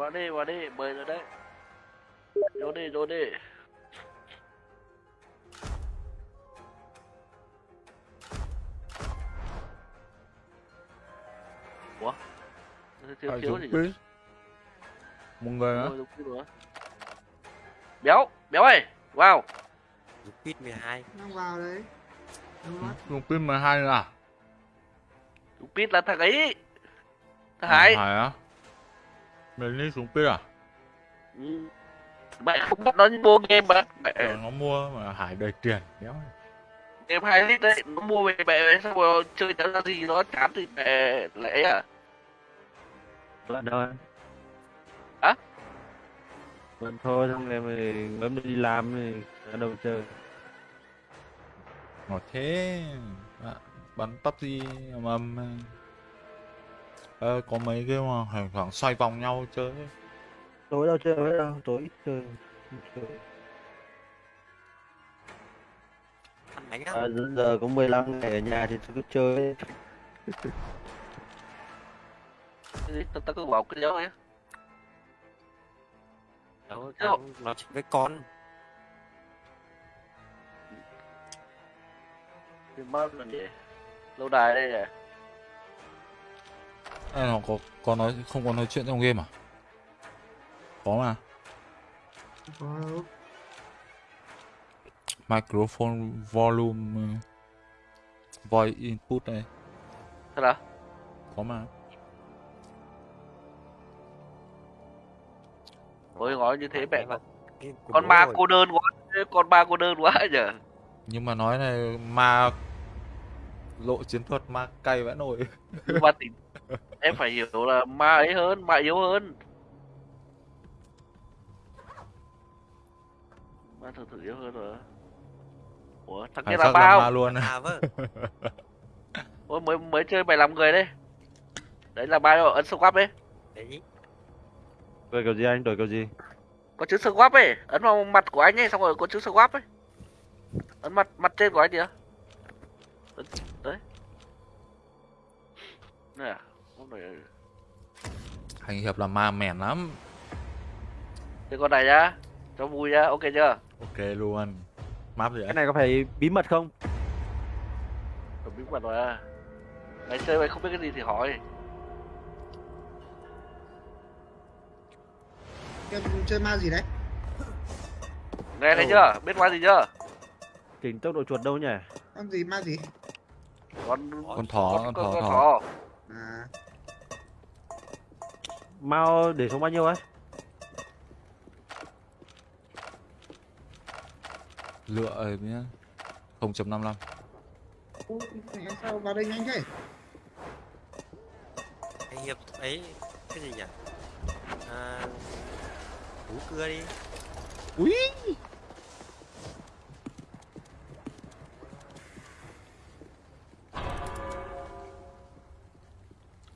vào đi vào đi mời rồi đấy. Vô đi vô đi. Ủa? Thiếu thiếu gì biết một người á béo béo ơi. Wow. Dục Pit 12 đang vào đấy. Đúng rồi. dùng pin 12 nữa à Đúng Pít là thằng ấy. Thằng Hải. Hải á mình đi xuống pin à? Ừ. mẹ không bắt nó mua game mà. Mẹ Tưởng nó mua mà Hải đầy tiền đéo game hai lít đấy nó mua về mẹ xong rồi chơi chẳng ra gì nó chán thì mẹ lẽ à. Bạn đâu em? Hả? Bạn thôi xong em thì bấm đi làm thì ở đâu chơi. Ngọt thế. À, bắn PUBG ầm ầm ờ, có mấy cái mà khoảng khoảng xoay vòng nhau chơi. Tối đâu chơi hết đâu, tối ít chơi chơi. À, giờ- có 15 ngày ở nhà thì cứ chơi Cái gì? tao tao cứ bảo cái dấu ấy Đâu, tao nói chuyện với con thì mất rồi nhỉ lâu đài đây này à, nó có có nói không có nói chuyện trong game à? Có mà. Có đâu microphone volume uh, voice input này. Thật à? Có mà. Ôi nói như thế mẹ của con ma cô đơn quá con ma cô đơn quá nhở nhưng mà nói này ma lộ chiến thuật ma cay vãi nổi mà tỉnh em phải hiểu là ma ấy hơn ma yếu hơn. Ma thực sự yếu hơn rồi. Ủa thằng kia là bao ma luôn. À vâng ôi mới mới chơi mày làm người đấy đấy là bao ấn swap ấy. Đấy Đổi kiểu gì anh, đổi kiểu gì? có chữ swap ấy. Ấn vào mặt của anh ấy xong rồi có chữ swap ấy. Ấn mặt mặt trên của anh kìa. Đấy. Nè hành hiệp là ma mèn lắm. Cái con này nhá cho vui nhá ok chưa? Ok luôn. Map gì Cái này có phải bí mật không? Tôi biết mặt mà mày chơi mày không biết cái gì thì hỏi. Em chơi ma gì đấy? Nghe thấy chưa? Biết ma gì chưa? Chỉnh tốc độ chuột đâu nhỉ? con gì ma gì? Con con thỏ con, con con, thỏ con thỏ. thỏ. À Mao để xuống bao nhiêu ấy? lựa ấy nhá. 0.55 Ủa, mẹ sao vào đây nhanh thế Cái hiệp ấy Cái gì nhỉ? À Cú cưa đi. Úi!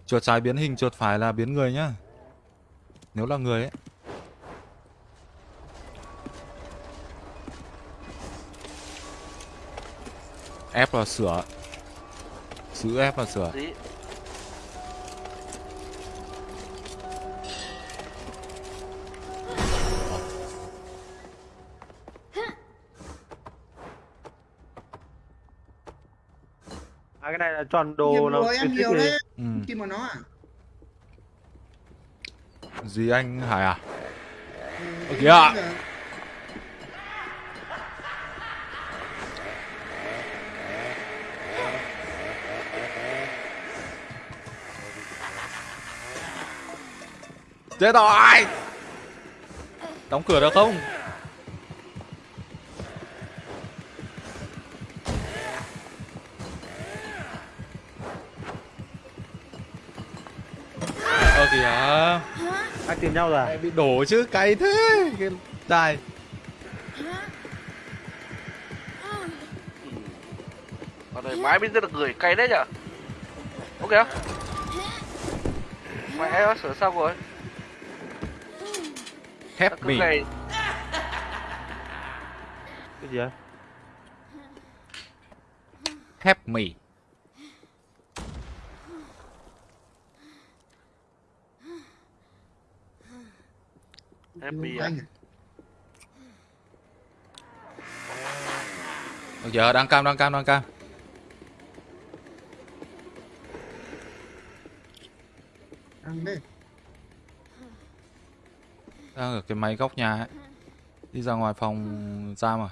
Chuột trái biến hình, chuột phải là biến người nhá Nếu là người ấy. F là sửa. Chữ F là sửa. À cái này là chọn đồ nhiều nó rồi em khuyến khích nhiều gì? đấy. Ừ. kim vào nó à gì anh Hải à? Ừ, kìa. Chết rồi Đóng cửa được không? Ờ kìa Anh tìm nhau rồi à? Bị đổ chứ cay thế. Cái đài con này mãi biết rất là người cay đấy nhở? Ok mẹ nó sửa xong rồi. Thép Tao cứ mì ngày Cái gì á? Thép mì Happy à? À? Được giờ đang cam đang cam đang cam Ăn đấy. đang ở cái máy góc nhà ấy đi ra ngoài phòng giam rồi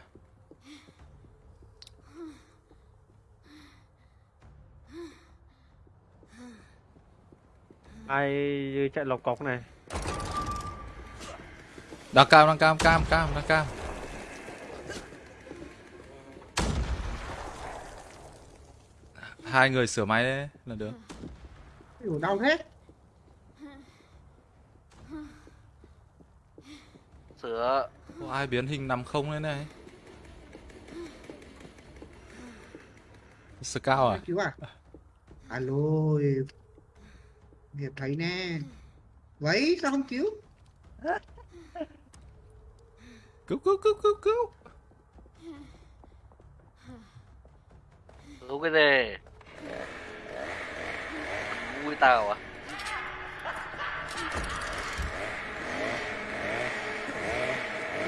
ai chạy lọc cọc này đang cam đang cam cam cam đang cam hai người sửa máy đấy là được Ủa, đau thế. Sửa. có ai biến hình nằm không đấy này scout à Cứu à? Alo. Nghiệp thấy nè. Vậy sao không cứu? Cứu cứu cứu cứu cứu Đúng cái gì? Vui tao à?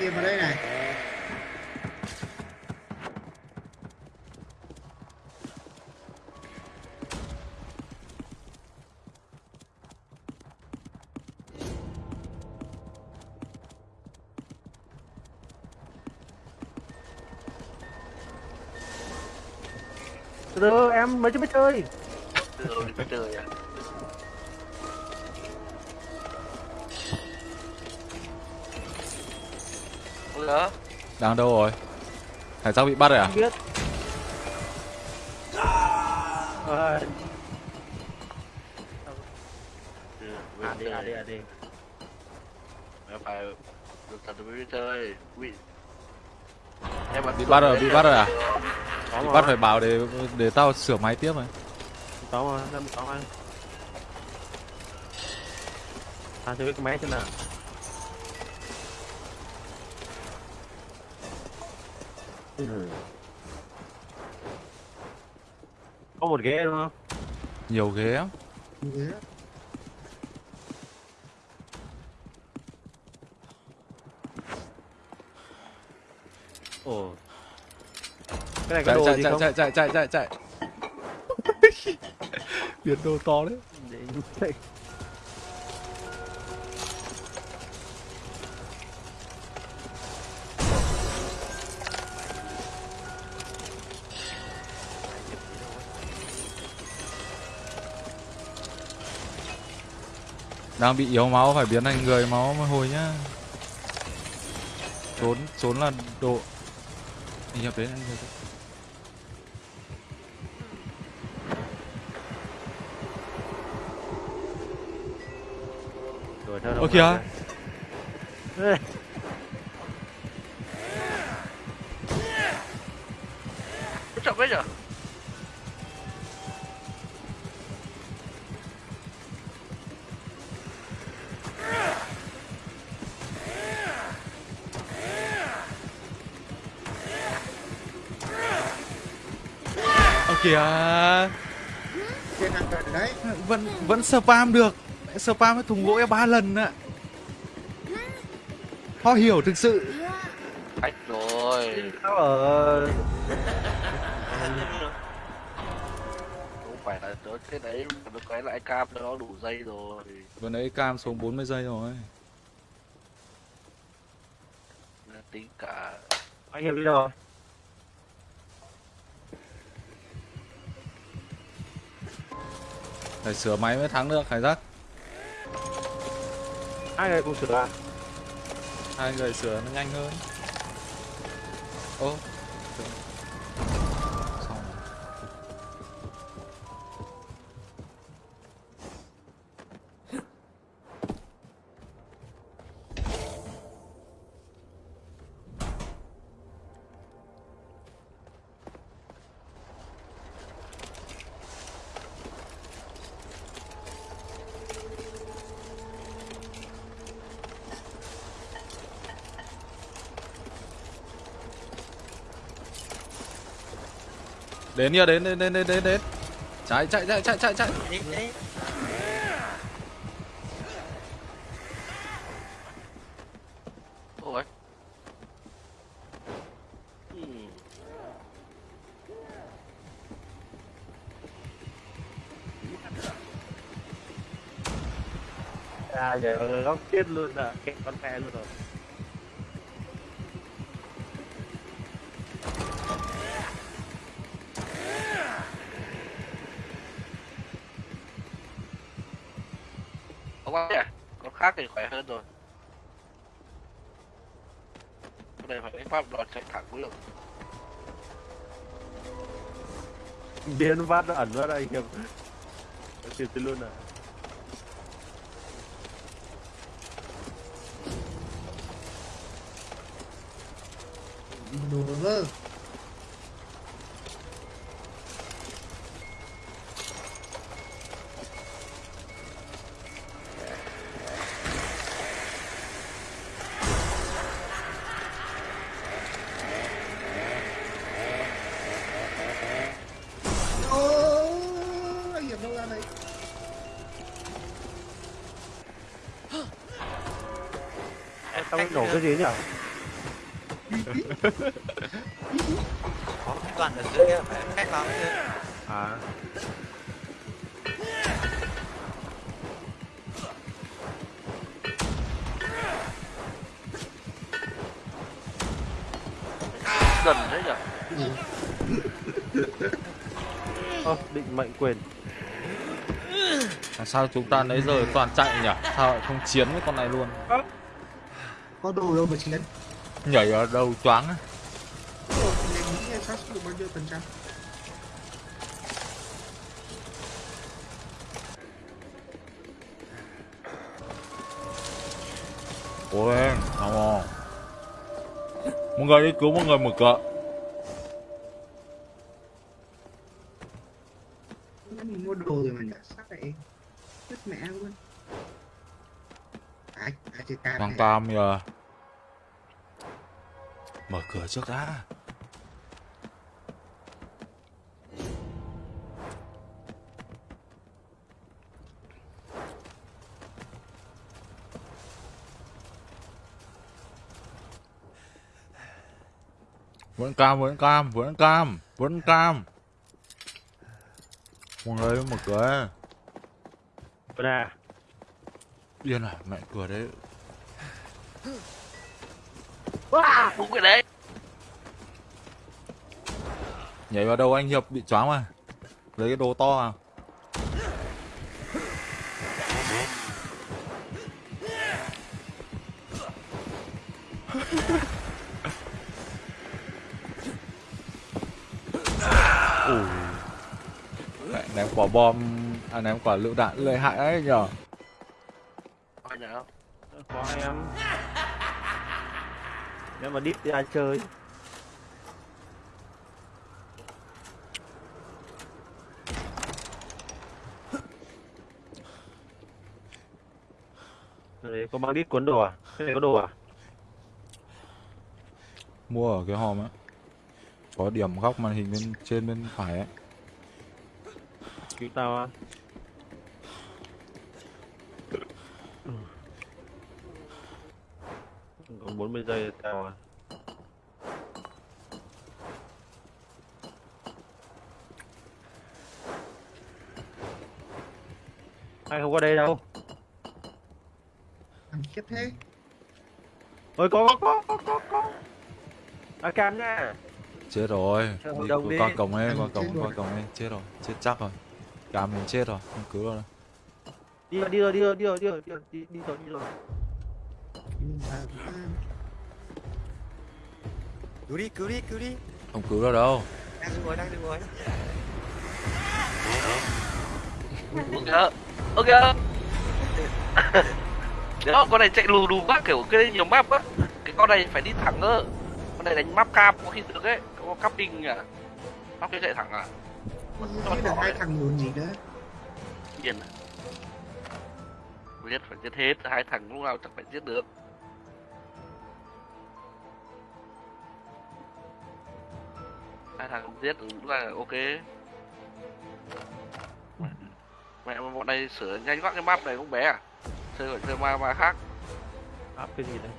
Nghiệp vào đây này. Em mới chơi đi trời à? Đang đâu rồi hải giác bị bắt rồi à không biết à, Ừ, à đi à đi à đi phải được thật mới đi chơi. Bị bắt rồi bị bắt rồi à mà bắt phải bảo để để tao sửa máy tiếp này có mà năm có mà. À tôi biết cái máy thế nào. Có một ghế đúng không? Nhiều ghế lắm Ghế. ồ cái này có chạy đồ chạy gì chạy không? chạy chạy chạy chạy chạy. Biến đồ to đấy. Để- đang bị yếu máu phải biến thành người máu mới hồi nhá. Trốn trốn là độ. Nhập đến anh đến. đuổi theo Ơ kìa. chậm đấy nhở? Ơ kìa vẫn vẫn spam được spam cái thùng gỗ ba lần ạ. Khó hiểu thực sự. Khách rồi. sao ở Không phải là thế đấy, nó cái lại cam nó đủ dây rồi. vừa nãy cam xuống 40 giây rồi. Tính cả anh hiệp đi đâu rồi. Phải sửa máy mới thắng được hải giác hai người cùng sửa à? Hai người sửa nó nhanh hơn. Ô. Đến nha đến, đến, đến, đến, đến. Chạy, chạy, chạy, chạy, chạy, chạy. Ôi. À, giờ góc chết luôn à, kẹt con mẹ luôn rồi. Khác thì khỏe hơn rồi. Cái này phải đánh pháp đòn chạy thẳng mới được. Biến phát nó ẩn ra đây kìa. Nó kịp tới luôn à. Gần thế nhỉ? ơ, định mệnh quyền. Làm sao chúng ta nãy giờ toàn chạy nhỉ? Sao lại không chiến với con này luôn? có đồ đâu mà chiến Nhảy ở đầu choáng á. Ồ, mình Mọi người đi cứu mọi người mở cửa. Vâng, mình mua đồ rồi mà nhả sao lại Chết mẹ luôn ai ai chơi cam Đang này cam giờ. Mở cửa trước đã. Vẫn cam, vẫn cam, vẫn cam, vẫn cam. Một người mở cửa. Bên à, Điên à, mẹ cửa đấy. Wow, đúng cái đấy. Nhảy vào đầu anh Hiệp bị choáng mà. Lấy cái đồ to à. Bom, à ném quả lựu đạn lợi hại ấy nhở. Có em. Nếu mà đít thì ai chơi? Đấy, có mang đít cuốn đồ à? Cái này có đồ à? Mua ở cái hòm á. Có điểm góc màn hình bên trên bên phải ấy. Cứu tao à? Còn 40 giây tao à? Ai không qua đây đâu? khiếp thế Ôi có có có có có có. À cam nha. Chết rồi. Đi đi. qua cổng ấy, qua chết cổng, qua cổng ấy. Chết rồi, chết chắc rồi. Cam mình chết rồi, không cứu đâu. Đi rồi đi rồi đi rồi đi rồi đi rồi đi rồi đi đi rồi đi rồi. Cứu đi cứu đi cứu đi Không cứu được đâu. đang đứng ngồi đang đứng ngồi Ok. Ok. Đó, con này chạy lù đù quá kiểu cái nhiều map á. Cái con này phải đi thẳng cơ. Con này đánh map cam có khi được ấy. Có capping à. Map cái chạy thẳng à. Không biết là hai thằng muốn gì nữa Điên à. Giết phải giết hết, hai thằng lúc nào chẳng phải giết được. Hai thằng giết cũng là ok. Mẹ mà bọn này sửa nhanh quá cái map này cũng bé à? Chơi phải chơi ma ma khác. Áp cái gì đây?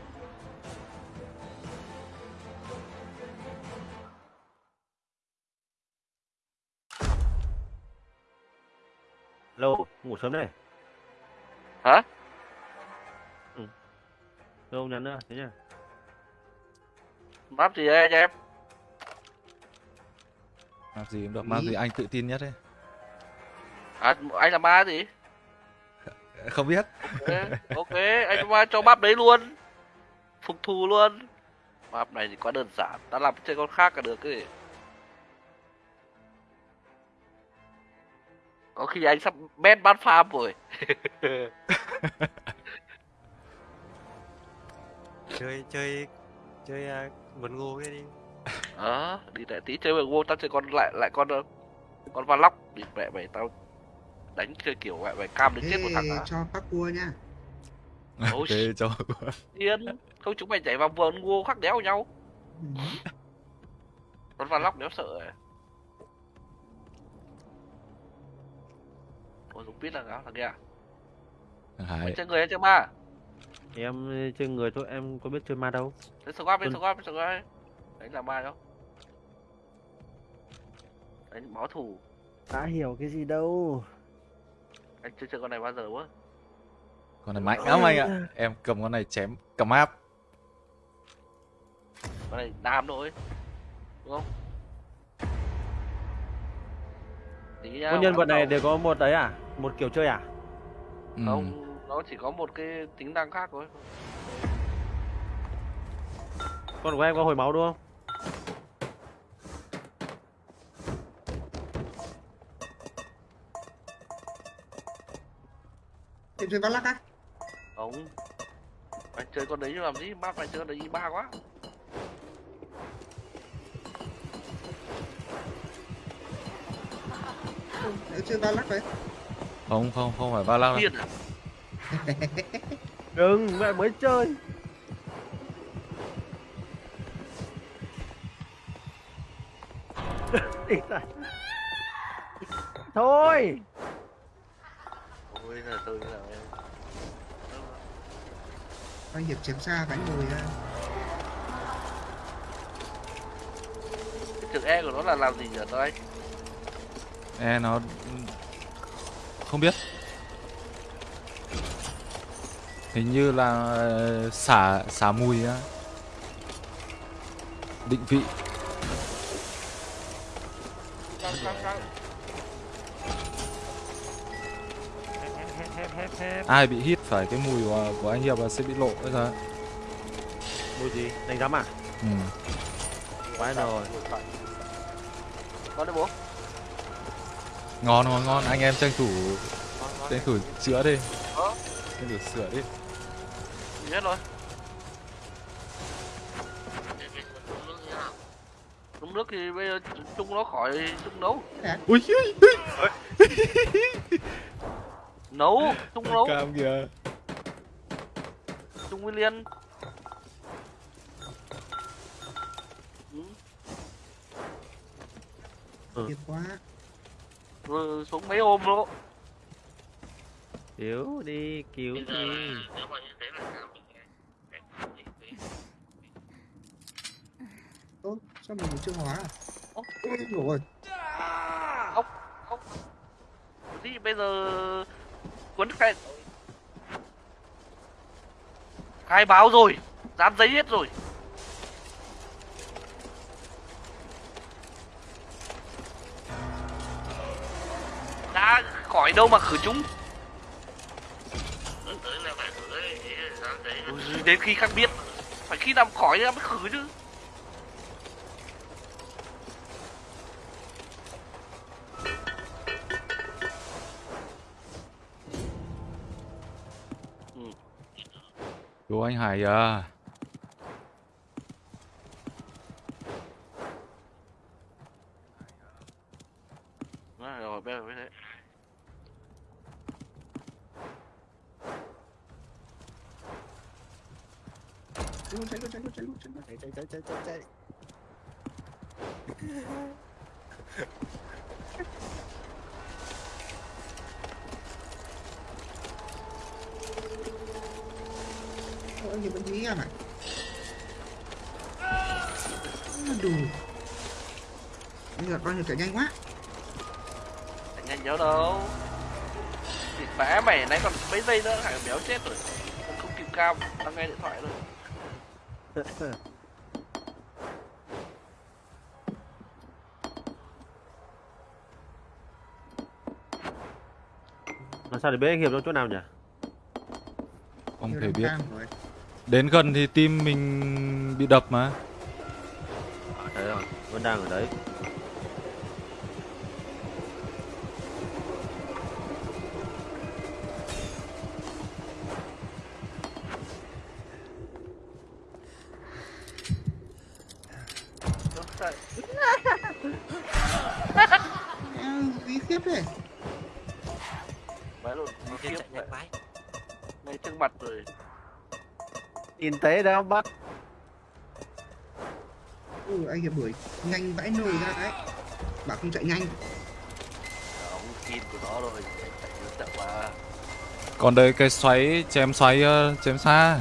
Lô, ngủ sớm đây. Hả? Đâu không nhắn nữa, thế nhá. map gì đấy anh em? Map gì cũng được map gì anh tự tin nhất ấy à anh là ma gì? Không biết. Ok ok anh ma cho map đấy luôn. Phục thù luôn. Map này thì quá đơn giản ta làm chơi con khác cả được cái có khi anh sắp ban ban farm rồi. Chơi chơi chơi à, vườn ngô cái đi. Ờ đi lại tí chơi với vô tao chơi con lại lại con ờ, con van lóc đi mẹ mày tao đánh chơi kiểu mẹ mày cam đến chết một thằng à. cho các cua nha. Ôi, ok cho yên không chúng mày nhảy vào vườn ngô khắc đéo nhau. Ừ. con van lóc đéo sợ à ôi không biết là nào thằng kia à? hải. Chơi người hay chơi ma Em chơi người thôi, em có biết chơi ma đâu. Đấy squad Tuần- squad bên squad Đấy là ma đâu. Đấy báo thủ Đã hiểu cái gì đâu. Anh chưa chơi con này bao giờ quá. Con này mạnh lắm anh ạ. Em cầm con này chém cầm áp. Con này đam thôi Đúng không? Tí Con nhân vật này đều có một đấy à? Một kiểu chơi à? ừ. Không Nó chỉ có một cái tính năng khác thôi Con của em có hồi máu đúng không? Em chơi lắc á Không Anh chơi con đấy làm gì Map anh chơi con đấy ba quá Em chơi lắc đấy không không không phải ba lăng đâu. À Đừng, mẹ mới chơi. Thôi. Ôi là tôi là em Anh hiệp chém xa cánh ngồi ra Cái chữ E của nó là làm gì nhỉ tôi anh e nó không biết hình như là ờ, xả xả mùi á định vị ai bị hít phải cái mùi của, của anh hiệp là sẽ bị lộ bây giờ Mùi gì? Đánh giám à? ừ. Quái rồi. Con đấy bố ngon ngon ngon. Anh em tranh thủ tranh thủ chữa đi. Ờ. tranh thủ sửa đi. Gì hết rồi. Trung nước thì bây giờ chung nó khỏi chung nấu. Ui Nấu, chung nấu, cam kìa. Chung nguyên liên. Ừ, Thiệt quá Rồi xuống mấy ôm luôn Cứu đi, cứu đi. Ơ sao mình chưa hóa à? Ô. Ôi rồi. Ốc, ốc. Gì bây giờ Cuốn cái Khai báo rồi Dán giấy hết rồi Khỏi đâu mà khử chúng. Ôi, Đến khi khác biết. Phải khi nào khỏi ra mới khử chứ. Cứu anh hải à. Đó, rồi bây giờ mới thế Chạy luôn chạy luôn chạy luôn chạy luôn chạy luôn chạy chạy chạy chạy chạy chạy Ôi, anh hiệp vẫn nghĩ em à Đủ Anh hiệp anh hiệp chạy nhanh quá chạy nhanh nhớ đâu Thịt bã mày nãy còn mấy giây nữa hải béo chết rồi không kịp cao đang nghe điện thoại rồi làm sao để biết anh hiệp trong chỗ nào nhỉ Không thể biết. Đến gần thì tim mình bị đập mà. à, thấy rồi vẫn đang ở đấy khiếp thế. vãi luôn nó khiếp chạy nhanh vãi ngay trước mặt rồi nhìn thấy đấy không bác Ừ, anh hiệp đuổi nhanh vãi nồi ra đấy. Bảo không chạy nhanh. ông kim của nó rồi chạy nó chậm mà Còn đây cái xoáy chém xoáy ờ, chém xa.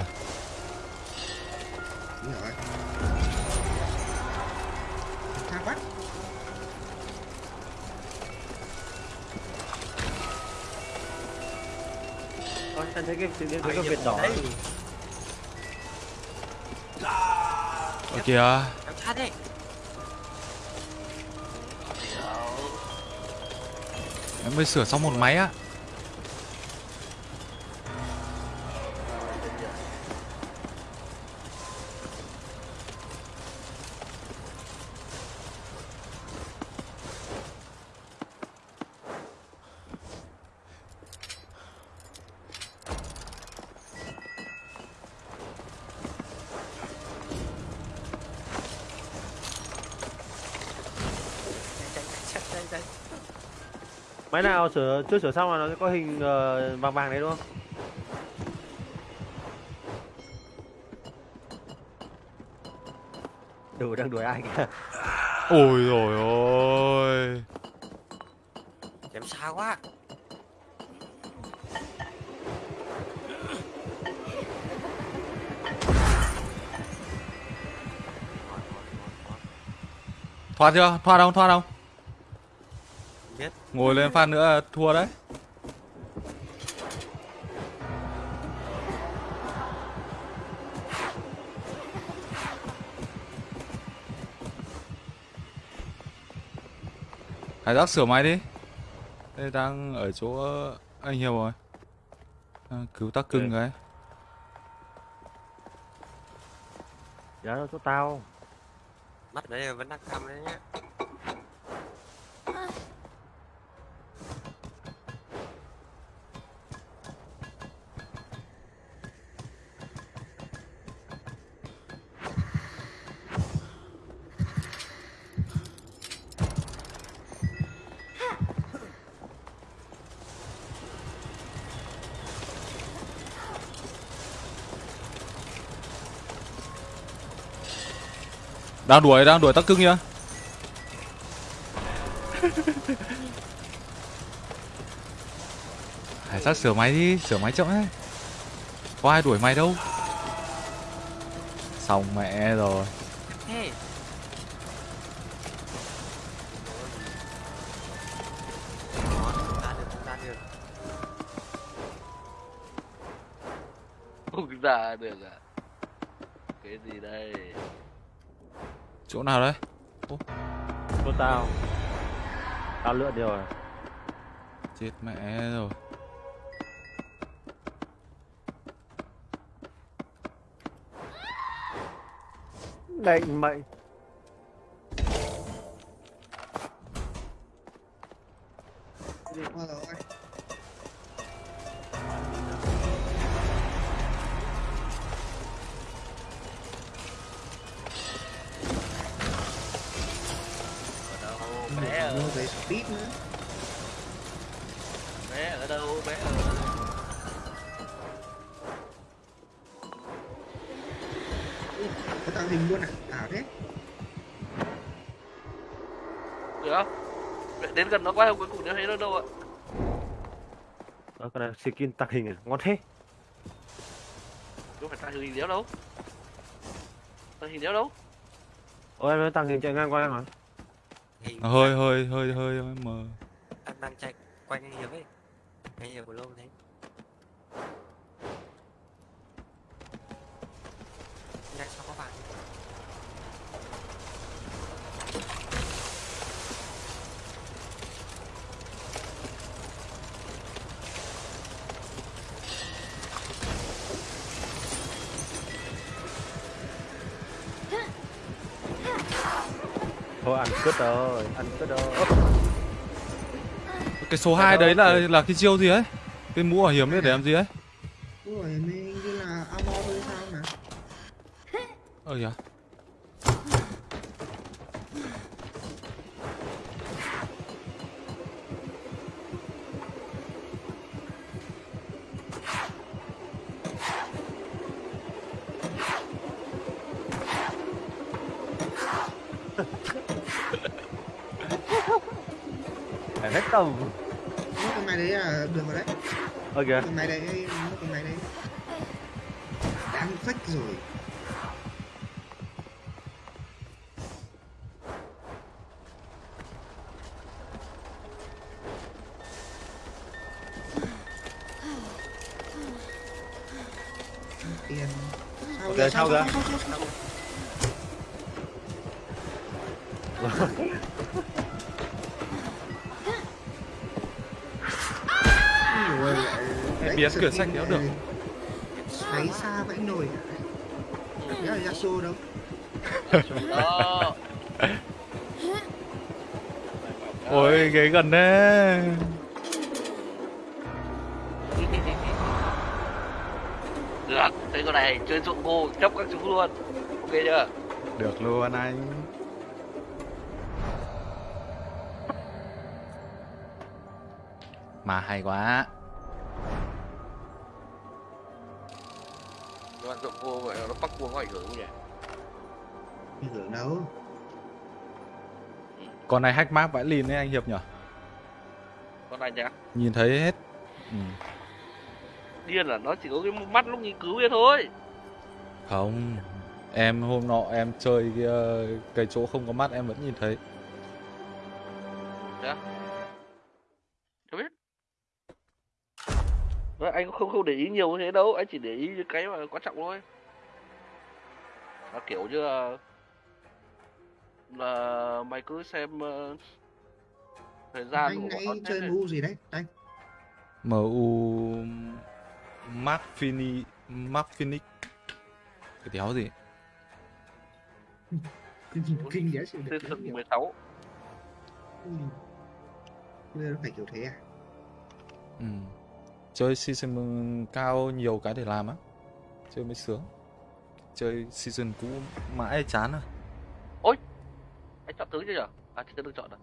Thấy vệt đỏ đấy. Ở kìa. Em mới sửa xong một máy á. Sửa chưa sửa xong là nó sẽ có hình ờ, vàng vàng đấy đúng không đủ đang đuổi ai kìa Ôi rồi ôi. chém xa quá. Thoát chưa? Thoát không? Thoát không? Ngồi lên phát nữa thua đấy. Hải giác sửa máy đi. Đây đang ở chỗ anh Hiệp rồi. Đang cứu tắc cưng cái. giá nó chỗ tao mắt đấy vẫn đang cam đấy nhá Đang đuổi, đang đuổi tắc cưng nhá Hải sát sửa máy đi, sửa máy chậm ấy. Có ai đuổi mày đâu. Xong mẹ rồi. Nào đấy? chỗ tao tao lựa điều rồi Chết mẹ rồi. định mệnh gần nó quá cuối cùng nó thấy nó đâu ạ? Đó, con này skin tạc hình này, ngon thế. Không phải ta hình đéo đâu. Ta hình đéo đâu? Ôi em nói tàng hình chạy ngang qua em hình Nó hơi hơi hơi hơi hơi mờ. Thôi ăn cứt rồi ăn cứt rồi. Cái số 2 đấy là là cái chiêu gì ấy? Cái mũ bảo hiểm đấy để làm gì ấy ok cửa sách kéo được. Xoáy xa vãi nồi Đấy là Yasuo đâu? Ôi ghế gần đấy được thế con này chơi dụng cô chấp các chú luôn. Ok chưa? Được luôn anh. Mà hay quá có ảnh hưởng không nhỉ? Ảnh hưởng đâu? Con này hack map vãi lìn đấy anh hiệp nhở? Con này nhá nhìn thấy hết. Ừ. điên là nó chỉ có cái mắt lúc nghiên cứu kia thôi. Không em hôm nọ em chơi cái, cái chỗ không có mắt em vẫn nhìn thấy. Chưa biết. Đấy, anh cũng không không để ý nhiều như thế đâu anh chỉ để ý cái mà quan trọng thôi là kiểu như là là mày cứ xem ờ, thời gian Anh của nó chơi mu gì đấy Anh. MU Mark Fini Mark Phoenix cái đéo gì Kinh đéo sự được thực 16 Bây giờ nó phải kiểu thế à? Ừ. chơi season cao nhiều cái để làm á. Chơi mới sướng chơi season cũ mãi chán à? Anh chọn tướng chưa nhở? À chưa được chọn rồi.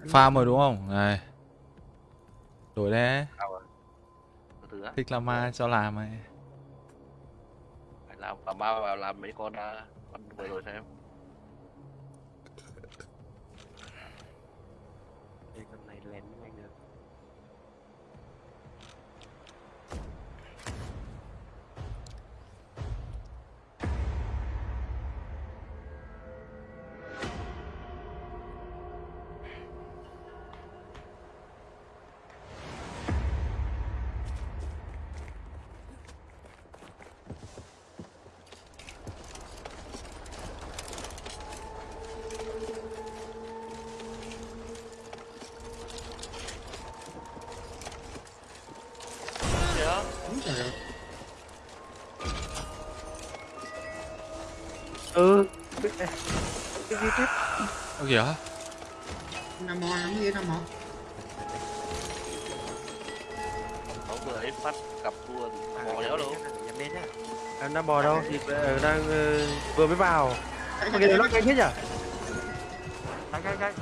Farm rồi đúng không? Này. Đổi đấy rồi thích làm ma cho làm này phải làm làm ma vào làm mấy con à, con vừa rồi xem Ơ kìa Nam mò lắm gì Nam nó vừa ấy phát cặp luôn bỏ đéo đâu nhắm đến em đang bò đâu? Thì đang ờ, vừa mới vào. Mà chạy nó cái thế nhỉ? Cái cái cái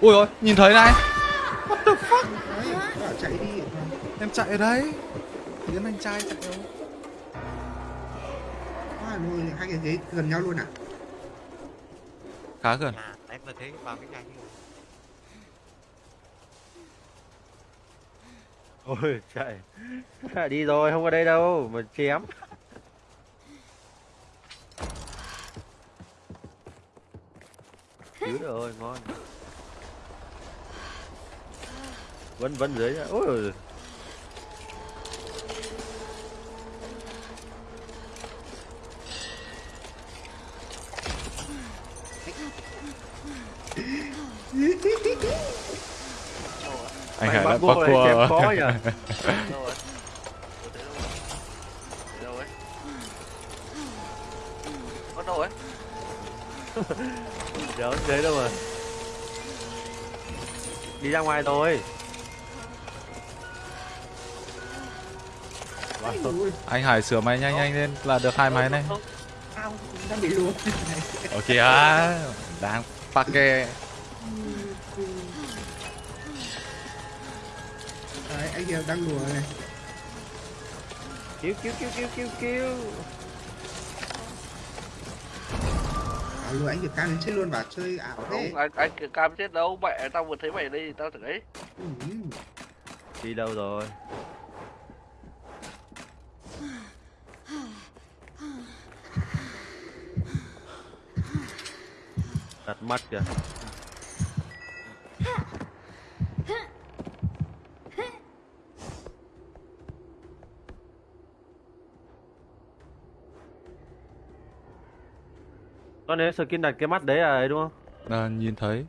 ui ôi nhìn thấy này. Đấy, bảo chạy đi. Em chạy ở đấy. Tiến anh trai chạy đâu? Quá rồi hai cái ghế gần nhau luôn à khá gần à em vừa thấy vào cái nhà ôi chạy đi rồi không có đây đâu mà chém. Cứu rồi ngon. Vẫn vẫn dưới ôi anh Hải bắt đã buộc bắt cua khó nhỉ đâu rồi rồi ấy có đâu ấy? Đéo thế đâu mà. Đi ra ngoài ôi, Anh Hải sửa máy nhanh nhanh lên là được hai máy này. Không, ao đang bị luộc Ok đang pake. Kia đang lùa này. Cứu cứu cứu cứu cứu cứu à, lùa anh kia cam đến chết luôn bảo chơi ảo thế. Không anh anh kiểu cam chết đâu mẹ tao vừa thấy mày đây tao tưởng ấy. Ừ. đi đâu rồi? Đặt mắt kìa nếu skin đặt cái mắt đấy à ấy đúng không À, nhìn thấy.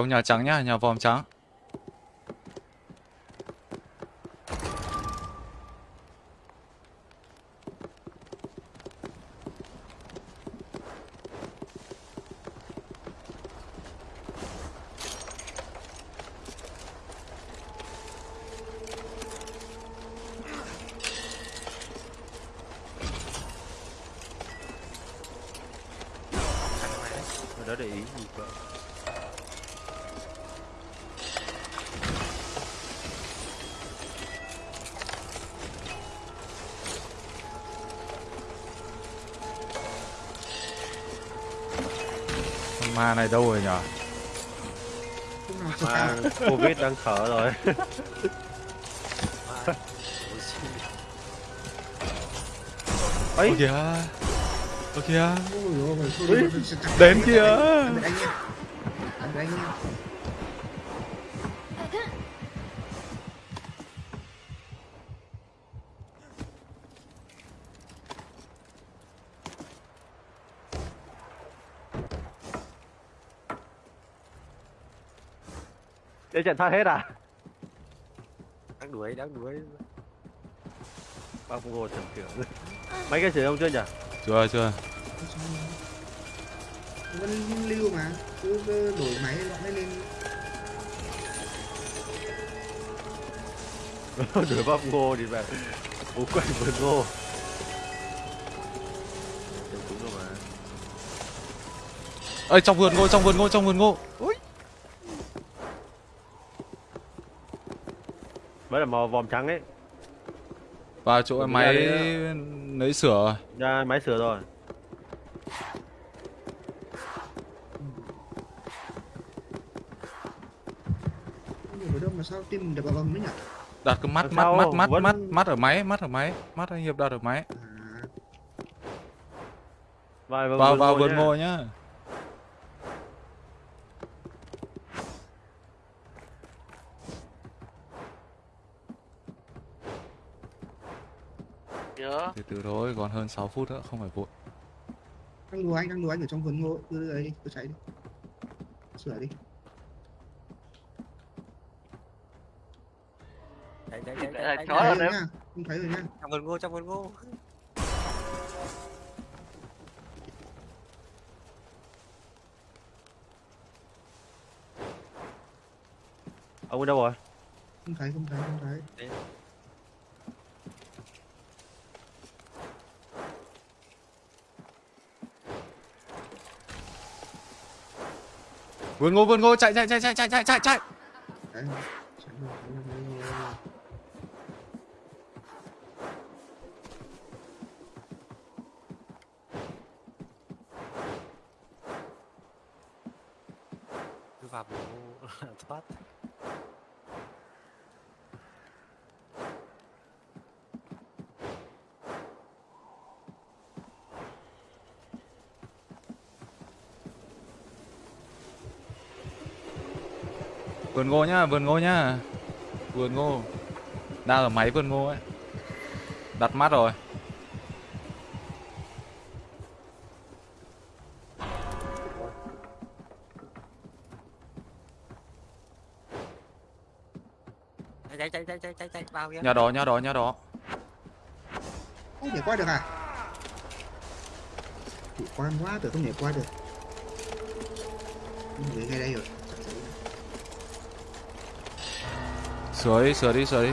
Trong nhà trắng nhá, nhà vòm trắng. Thằng để ý ma này đâu rồi nhở ma covid đang thở rồi ấy kìa Ôi kìa Đến kìa để trận thoát hết à Đáng đuổi, đáng đuổi. bác ngô thần trưởng mấy cái sử dụng chưa nhỉ Chưa chưa. vẫn lưu mà cứ cứ đổi máy bọn ấy lên đuổi bác ngô thì về bố quậy vườn ngô Ơi trong vườn ngô, trong vườn ngô, trong vườn ngô. Ui. Mới là màu vòm trắng ấy Vào chỗ Đúng máy lấy sửa rồi. ra máy sửa rồi nhiều ở đâu mà sao tim mình đập vào vòng đấy nhỉ Đặt cái mắt mắt mắt mắt vẫn- mắt mắt ở máy, mắt ở máy, mắt anh Hiệp đặt ở máy. à vào Vào vườn ngô nhá. Từ từ thôi, còn hơn 6 phút nữa, không phải vội. đang đùa anh đang đùa anh ở trong vườn ngô cứ ấy đi cứ chạy đi. Sửa đi. Chạy, chạy, chạy, chạy, chó rồi nha không thấy rồi nha. Trong vườn ngô, trong vườn ngô. ông ở đâu rồi? Không thấy không thấy không thấy Vườn ngô, vườn ngô, chạy chạy chạy chạy chạy chạy chạy chạy. đấy chạy thoát chạy rồi, chạy rồi, chạy rồi. Cứ vào vườn ngô là thoát. Vườn ngô nhá, vườn ngô nhá. Vườn ngô. Đang ở máy vườn ngô ấy. Đặt mắt rồi. chạy chạy chạy chạy chạy chạy vào kìa Nhà đó, nhà đó, nhà đó. không nhảy qua được à chủ quan quá tôi không nhảy qua được người ngay đây rồi Sửa đi, sửa đi, sửa đi.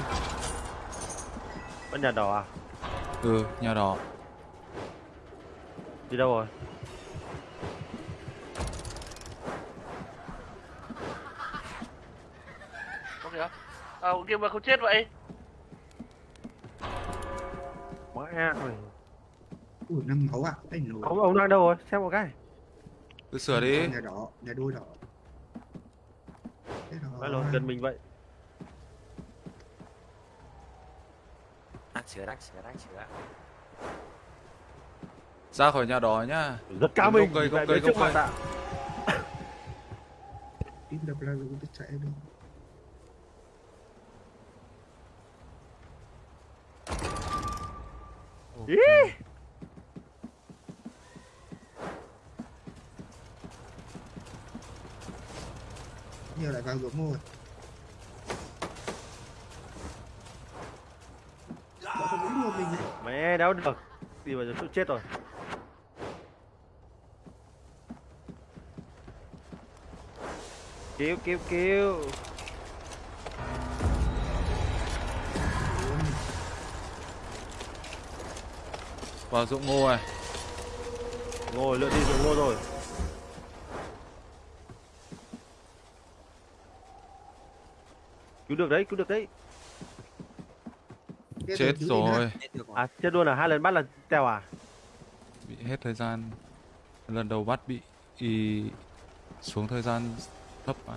Vẫn nhà đỏ à? Ừ, nhà đó. Đi đâu rồi? có kìa à kia mà không chết vậy Mẹ ơi. ui năm máu à anh nổi Ông, ông đang đâu rồi? Xem một cái. Cứ sửa đi. nhà đỏ nhà đôi đỏ Thế Phải rồi. lộn gần mình vậy. Ra khỏi nhà đó nhá. Rất cao mình. cây, gốc lại cây, mặt cây. Tim đập là cũng biết chạy được Ý. nhiều lại vào ruộng ngô rồi Bọn không muốn đua mình Mẹ đéo được. Đi vào chỗ chết rồi. Cứu cứu cứu. Vào ruộng ngô này. Ngồi lượn đi rồi ngô rồi. Cứu được đấy, cứu được đấy. Chết rồi. À chết luôn à? Hai lần bắt là tèo à? Bị hết thời gian. Lần đầu bắt bị y xuống thời gian thấp mà.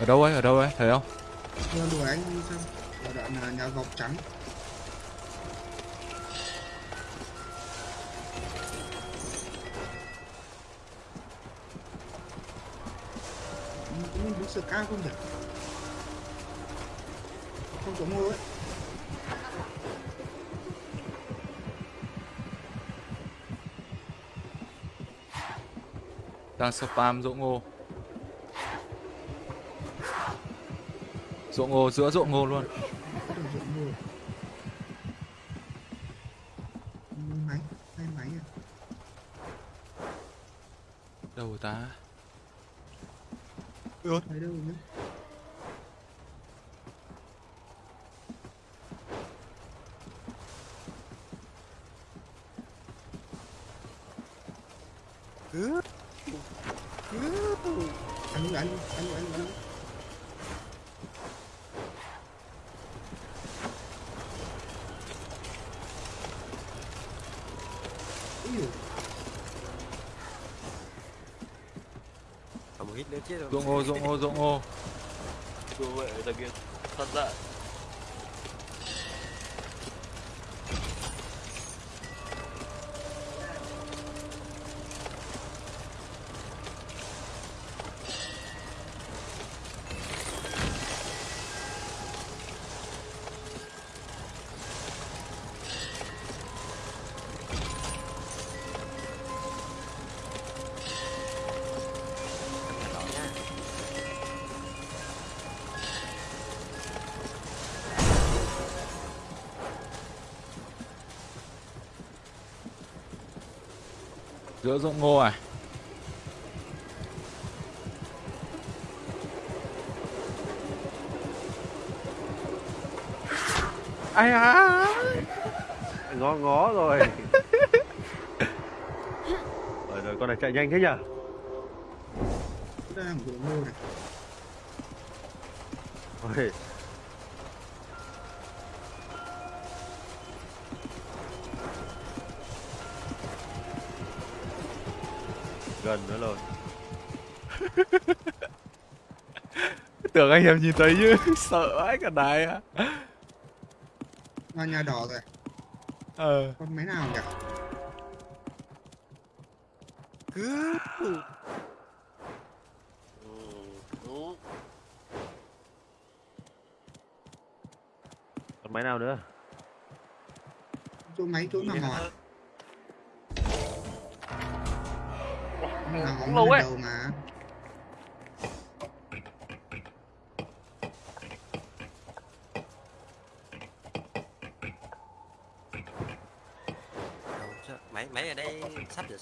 Ở đâu ấy? Ở đâu ấy? Thấy không? Theo đuổi anh đi xong ở đoạn là nhà gọc trắng. Cũng đứng sợ cao không nhỉ? Không có mua ấy. Đang spam dỗ ngô. Ruộng ngô giữa ruộng ngô luôn. có được ruộng ngô máy hai máy à Đâu rồi ta? thấy đâu nữa ăn luôn ăn luôn ăn luôn ăn luôn ăn luôn Úi dồi, nữa chết rồi. Ruộng ngô, ruộng ngô, ruộng ngô. đùa vậy là kia. Thật ra Giữa ruộng ngô à? Ai à? Ngó ngó rồi. rồi rồi con này chạy nhanh thế nhở? một ruộng ngô này Ôi. Gần nữa rồi. Tưởng anh em nhìn thấy chứ Sợ ấy cả đài á. Vào nhà đỏ rồi? Ờ. Con máy nào nhỉ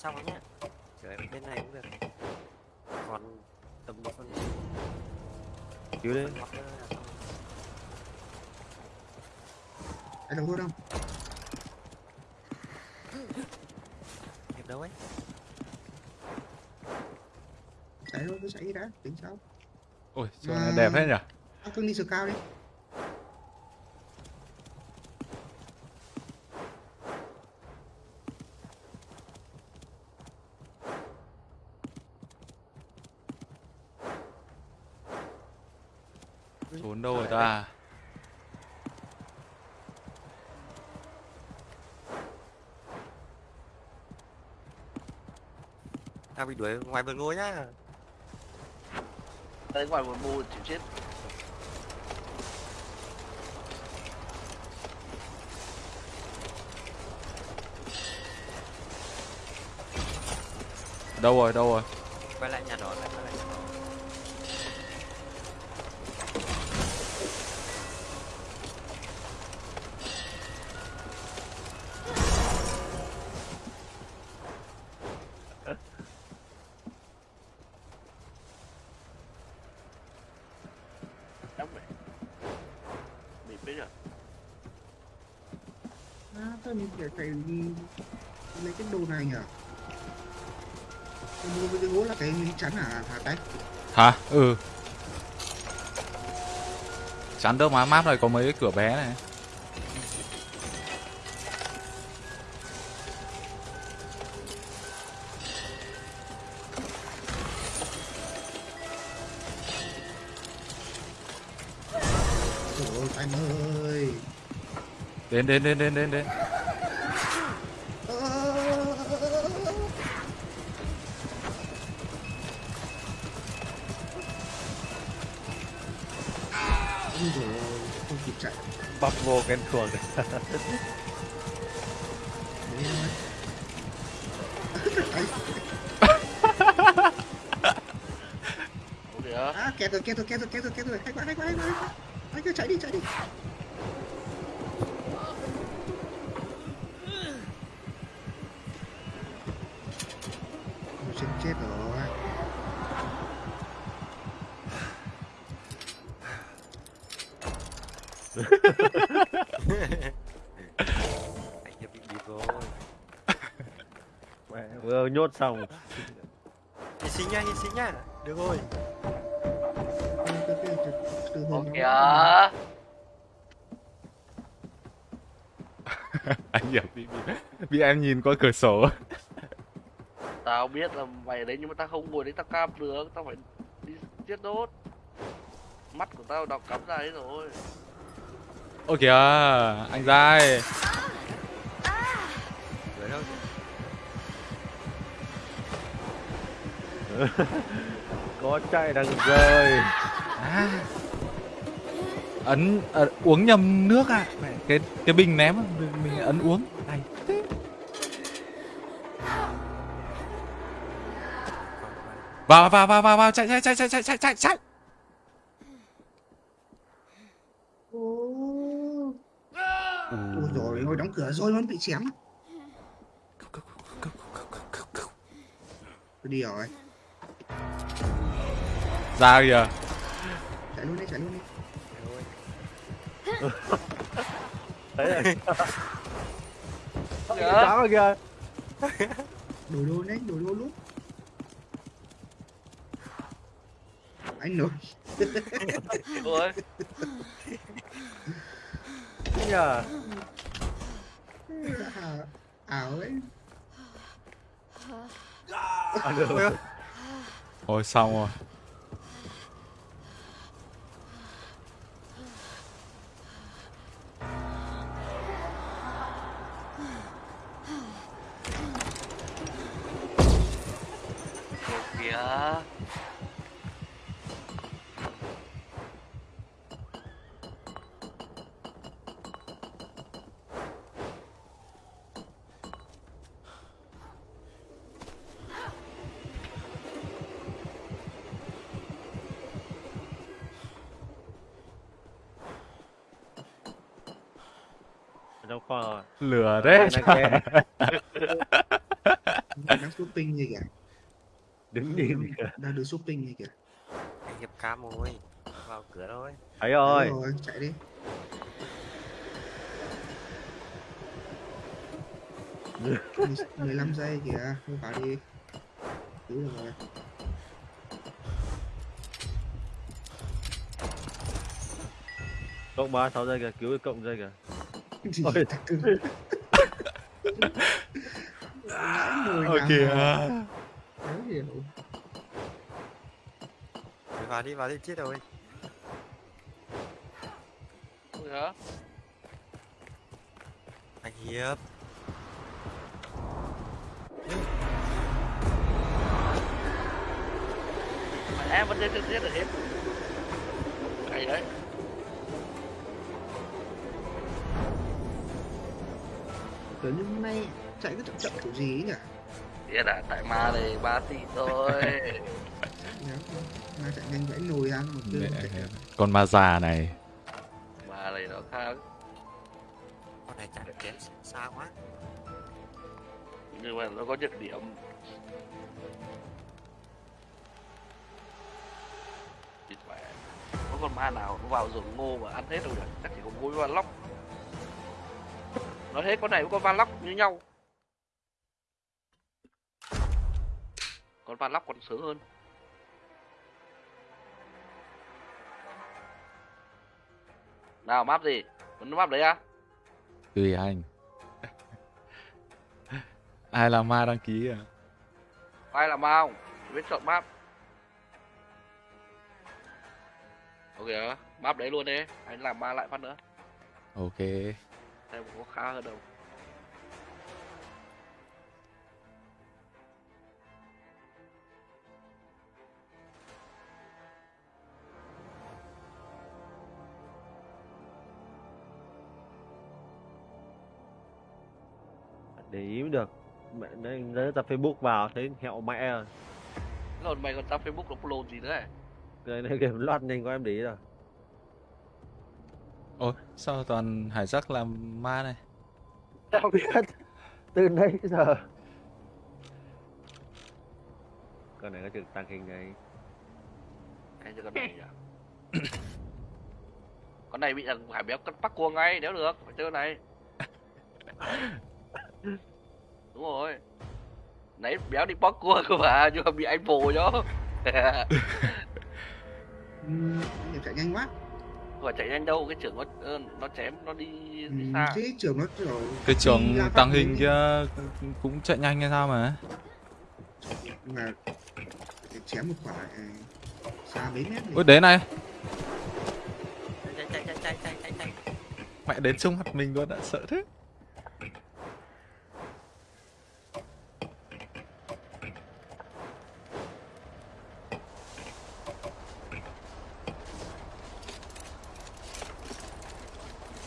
xong rồi nhá. Rồi bên này cũng được. Còn tầm một phần cứu đi đầu hút không hiệp đâu ấy? Chạy thôi cứ chạy đi đã. Tính sao? Ôi chỗ À. đẹp hết nhỉ? à, cưng đi sờ cao đi Trốn đâu rồi ta tao bị đuổi ngoài vườn ngôi nhá. Tới ngoài một mù chịu chết. Đâu rồi đâu rồi? Quay lại nhà đỏ lại Hả? Ừ. Chắn đỡ má map này có mấy cái cửa bé này. Trời ơi anh ơi. Đến đến đến đến đến đến vô cái chuồng à, kẹt rồi, kẹt rồi, kẹt rồi, kẹt rồi, kẹt rồi, hay quá, hay quá, hay quá, hay quá. Anh cứ chạy đi, chạy đi. Ôi, chết, chết rồi. anh hiệp bị bịp rồi. Mẹ, vừa nhốt xong. Hy sinh nhá hy sinh nhá được rồi. Hôm kìa Anh hiểu bị, bị, bị em nhìn qua cửa sổ. Tao biết là mày đấy nhưng mà tao không ngồi đấy tao cam được. Tao phải đi giết đốt. Mắt của tao đọc cắm ra đấy rồi Ôi kìa Anh dai. Có chạy đằng rơi. À. Ấn ờ, uống nhầm nước à Cái cái bình ném mình ấn uống. Này. Vào vào vào vào vào. Chạy chạy chạy chạy chạy chạy chạy chạy Ô. Ôi rồi ôi vẫn bị chém. Tôi đi rồi. Ra kìa. Chạy luôn đi chạy luôn đi. Thấy rồi. Kìa Sáng rồi kìa đổi đồ đấy đổi đồ lúc anh nổi rồi nhờ ảo ấy à, được. Ôi xong rồi. Ồ kìa kho rồi Lửa đấy. đang shopping gì kìa. Đứng nhìn kìa đang được shopping gì kìa. Anh hiệp cam rồi. Vào cửa thôi. Thấy Đấy rồi chạy đi. Mười- 15 giây kìa thôi vào đi. Cứu được rồi. Cộng ba sáu giây kìa cứu cái cộng giây kìa Gì Ôi. kìa. mà Khó hiểu vào đi vào đi chết rồi. Ôi hả? Anh hiệp Mà em vẫn đến được giết được hết Hay đấy Kiểu như hôm nay chạy cứ chậm chậm kiểu gì ấy nhỉ? Biết à, tại ma này ba tỷ thôi? Mà chạy nhanh vẫy nồi ra một đường chạy. Con ma già này. Ma này nó khác. Con này chạy được kém xa quá. Nhưng mà nó có nhược điểm. Có con ma nào nó vào rừng ngô mà ăn hết đâu được? Chắc chỉ có mỗi van lóc Nói thế con này với con van lóc như nhau Con van lóc còn sướng hơn Nào map gì? Muốn map đấy à? Tùy anh. Ai là ma đăng ký à? Ai làm ma không? Biết chọn map Ok map đấy luôn đi Anh làm ma lại phát nữa Ok. Xem có khá hơn đâu. Để ý mới được. Mẹ đấy lấy tập facebook vào thấy hẹo mẹ rồi. Còn mày còn tao Facebook nó follow gì nữa này cái này game loạt nhanh quá em để ý rồi Ôi, sao toàn hải giác làm ma này? tao biết. Từ nãy giờ. Con này có chừng tăng hình này. Hay cho con này nhỉ? Con này bị thằng Hải béo cắt bắt cua ngay nếu được Phải chơi con này. Đúng rồi. Nãy béo đi bắt cua cơ mà Nhưng mà bị anh vồ cho chạy nhanh quá Mà chạy nhanh đâu Cái trưởng nó ờ, nó chém nó đi, đi Ừm, xa cái trường nó kiểu Cái đi tăng phát hình kia cũng- chạy nhanh hay sao mà? mà chém một quả à, xa mấy mét Ôi đến này, chạy chạy chạy chạy chạy chạy chạy mẹ đến trông mặt mình luôn đã sợ thế.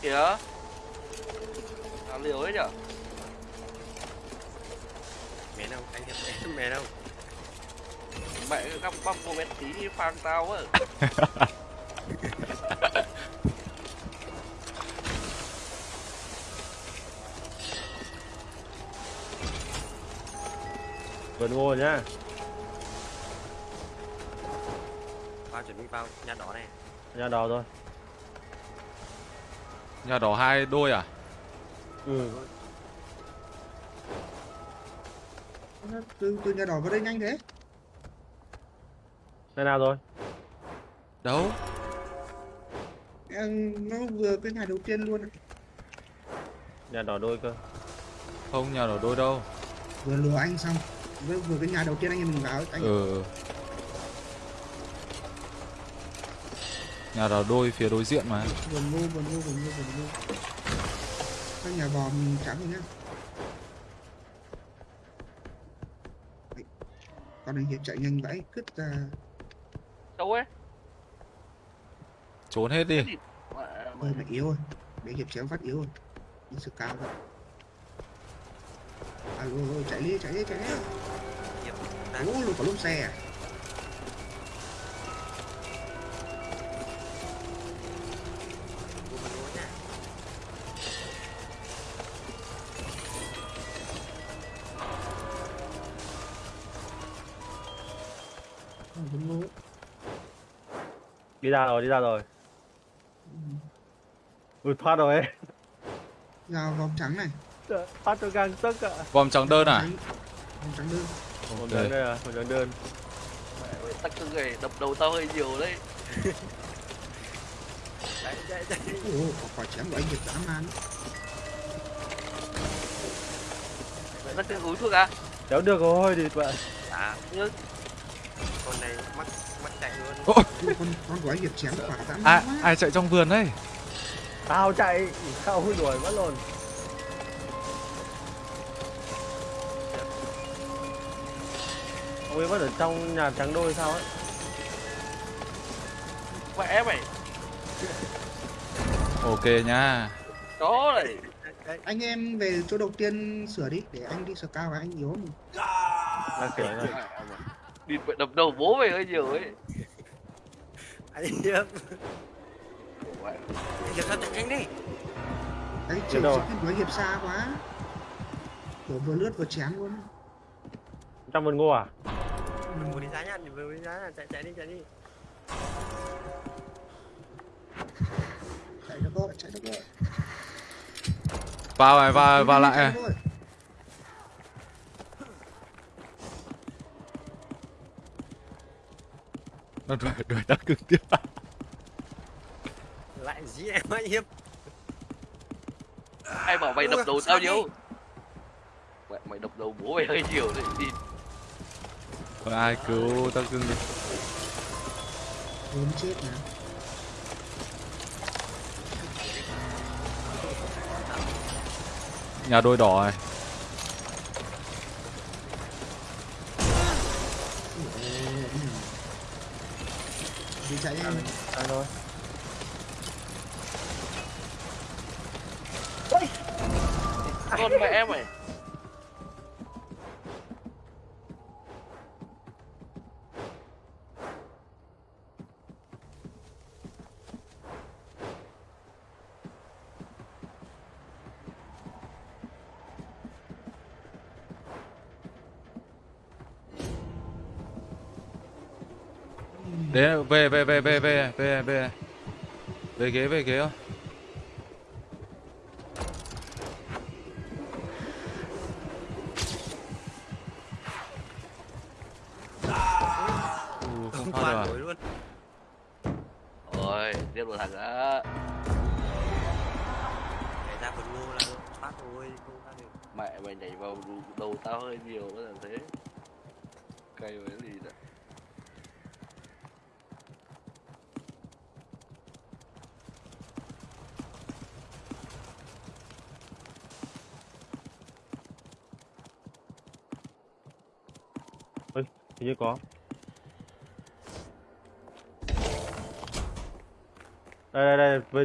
Kìa. Nào liều ấy nhở? Mẹ đâu anh hiệp em mẹ đâu? Mẹ các bắp cô bé tí phang tao á. Vườn ngô nhá. Vào chuẩn bị vào nhà đỏ này. Nhà đỏ rồi Nhà đỏ hai đôi à? ừ từ từ nhà đỏ vào đây nhanh thế đây nào rồi Đâu? Em, nó vừa cái nhà đầu tiên luôn nhà đỏ đôi cơ Không, nhà đỏ đôi đâu. vừa lừa anh xong vừa, vừa cái nhà đầu tiên anh em mình vào anh Ừ. Nhà đào đôi phía đối diện mà. vườn ngô vườn ngô vườn ngô vườn ngô các nhà vòm trắng rồi nhá. Đấy. con này hiệp chạy nhanh vãi cứt ra. Đâu ấy? Trốn hết đi. Mẹ ơi mày yếu rồi. Để hiệp chém phát yếu rồi. Đi sự cao vậy alo alo chạy đi chạy đi chạy đi. Ủa, luôn có lốp xe à đi ra rồi đi ra rồi. Ừ. ui thoát rồi. Ấy ra vòng trắng này. Thoát cho gang tức ạ. Vòng trắng đơn à? Trắng- vòng trắng đơn. Một Ok. đơn đây à một đơn đơn. Mẹ ơi tắc cưng này đập đầu tao hơi nhiều đấy. Chạy chạy chạy ủa quả chém của anh hiệp dã man tắc cưng uống thuốc à? Kéo được rồi thì bạn. À nhưng con này mắc Ô, Ui, con con của anh hiệp chém quả dã man ai, chạy trong vườn đấy? tao chạy không đuổi mất luôn ông ấy vẫn ở trong nhà trắng đôi sao ấy mẹ mày Ok nha. đó này anh em về chỗ đầu tiên sửa đi để anh đi sửa cao và anh yếu mà. đang kể đi mẹ đập đầu bố mày hơi nhiều ấy. Anh hiệp anh hiệp sao chạy nhanh đi. Đấy, chiều chiều đuổi hiệp xa quá. Kiểu vừa lướt vừa chém luôn. Trong vườn ngô à? Đừng muốn đi giá nhá muốn đi giá nhá chạy chạy đi chạy đi. Chạy được rồi chạy được rồi Vào này, vào, vào lại Chạy này. được rồi. Nó đuổi, đuổi tắc cưng tiếp. lại dí em anh hiệp ai bảo mày đập đầu sao tao nhiều mẹ mày đập đầu bố mày hơi nhiều đấy đi Còn ai cứu tắc cưng đi. Ốm chết nè Nhà đôi đỏ này. Ủa, ừ. Đi. Chạy em à thôi con mẹ mày Đến về về về về về về về. Về ghế về ghế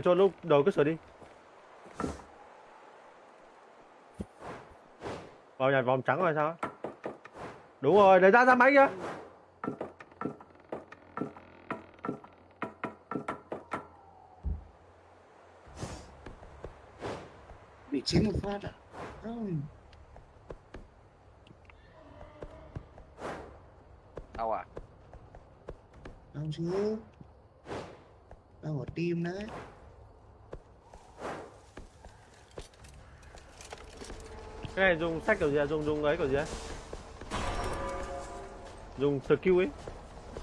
cho lúc đầu cứ sửa đi. Vào nhà vòng trắng rồi sao? Đúng rồi, để ra ra máy kia bị chém một phát à? Không tao à đâu chứ đâu ở team đấy cái này dùng sách kiểu gì à dùng dùng ấy kiểu gì á dùng skill ấy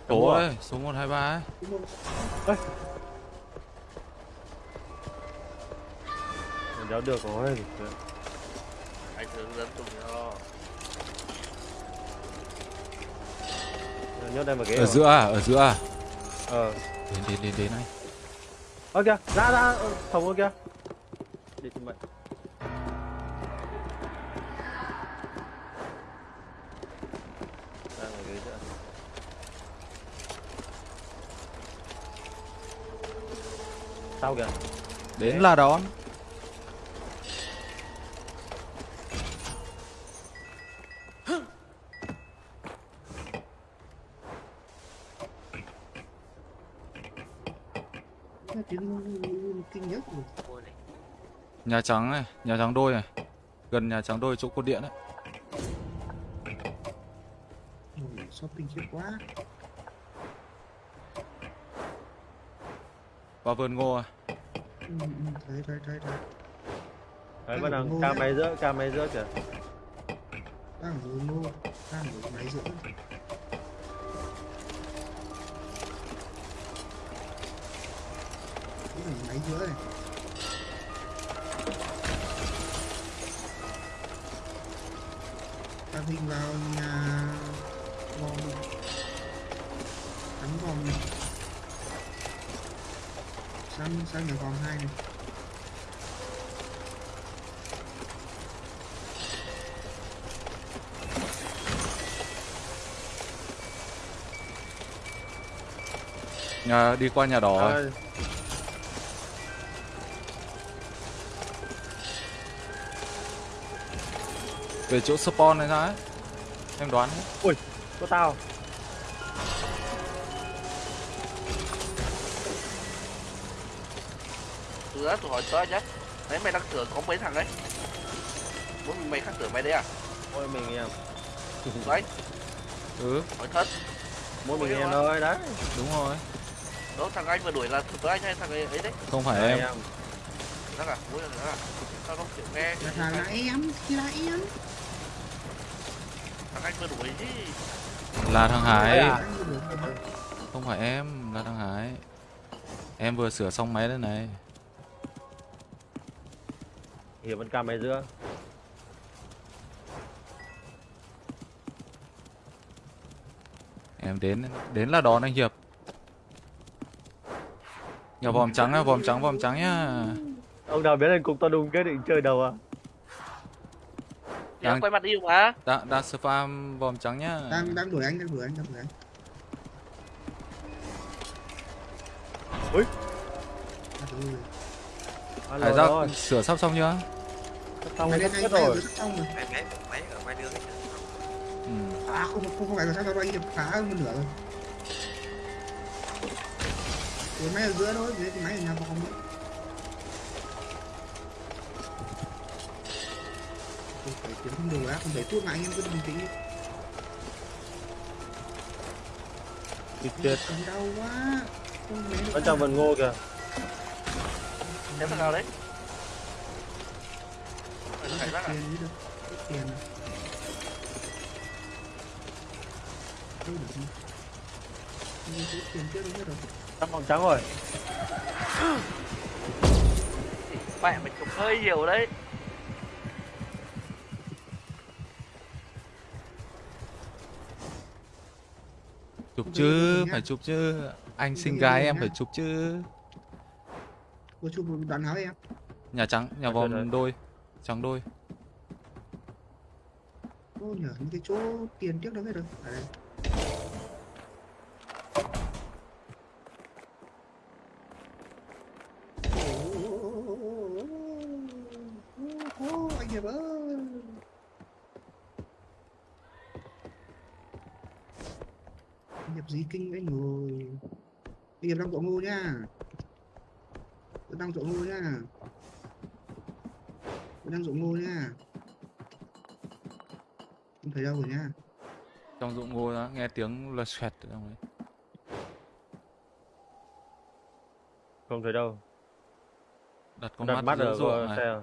Số ấy, số 123 ấy. Không? Mình đéo được rồi anh hướng dẫn tụi nó nhốt đây mà ghế Ở rồi. giữa à, ở giữa à. ờ Đến đến đến đến này. ơ kìa ra ra ờ, phòng ơ kìa đi tìm mệnh sao kìa Đến là đón. Cái tiếng kinh nhất rồi Mua này. Nhà trắng này, nhà trắng đôi này. Gần nhà trắng đôi chỗ cột điện ấy. Ôi, shopping chết quá Vào vườn ngô à. Ừ, thấy thấy thấy thấy đấy vẫn đang máy giữa ca máy giữa kìa. Đang dưới ngô đang ở máy giữa. Cái máy giữa này. Ta hình vào nhà vòng cắm vòng này sang sang nhà vòng hai này Nhà đi qua nhà đỏ rồi. à, Về chỗ spawn này ra ấy. Em đoán ấy. có tao Sửa tôi hỏi tớ nhá. Đấy mày đang sửa có mấy thằng đấy? Muốn mày khác sửa mày đấy à? mỗi mình em Đấy, Ừ, hỏi thật. mỗi mình Ôi, em ôi. thôi đấy đúng rồi. Đó thằng anh vừa đuổi là tớ anh hay thằng ấy ấy đấy? Không phải Đấy, em. Đó à? Mỗi lần đó à? Sao không chịu nghe? là thằng là em thì là em Thằng anh vừa đuổi chứ. Là thằng Hải. à? Không phải em, là thằng Hải. Em vừa sửa xong máy đây này. Hiểu vẫn ca máy giữa Em đến đến là đón anh Hiệp. Nhà vòm trắng á, vòm trắng, vòm trắng nhá. ông nào biết lên cùng tao đùng cái định chơi đầu à Thì em quay mặt yêu mà. Đang đang spam vòm trắng nhá. đang đang đuổi anh đang đuổi anh đang đuổi anh Ui. Hải rồi sửa sắp xong chưa? Mày hết hết rồi. rồi rồi Máy máy máy ở ngoài đường ấy. Ừ. à không không không phải là sao tao anh hiệp phá hơn một nửa rồi. Ủa máy ở giữa thôi dưới cái máy ở nhà vòng nữa Tôi phải kiếm không đồ đã không bảy phút mà anh em cứ bình tĩnh đi Cầm đau quá. Vẫn trong vườn ngô kìa. Thế thằng nào đấy? Phải tiền Đâu được gì Mình tiền trước rồi vòng trắng rồi Mẹ mày chụp hơi nhiều đấy. Chụp chứ, phải chụp chứ. Anh được gái em phải chụp chứ. Cô chụp một đoạn áo em Nhà trắng, nhà rồi. vòm đôi. Trắng đôi. Ô nhờ những cái chỗ tiền trước đó hết rồi. Ở đây. Ô, anh Hiệp ơi. Anh Hiệp gì kinh anh rồi. Anh Hiệp đang chỗ ngô nha. Đang chỗ ngô nha đang chỗ ngu nhá. Không thấy đâu rồi nhá. Trong dụng ngô đó, nghe tiếng lật xoẹt ở trong đấy. không thấy đâu. Đặt con đặt mắt, mắt ở ruộng xe. À?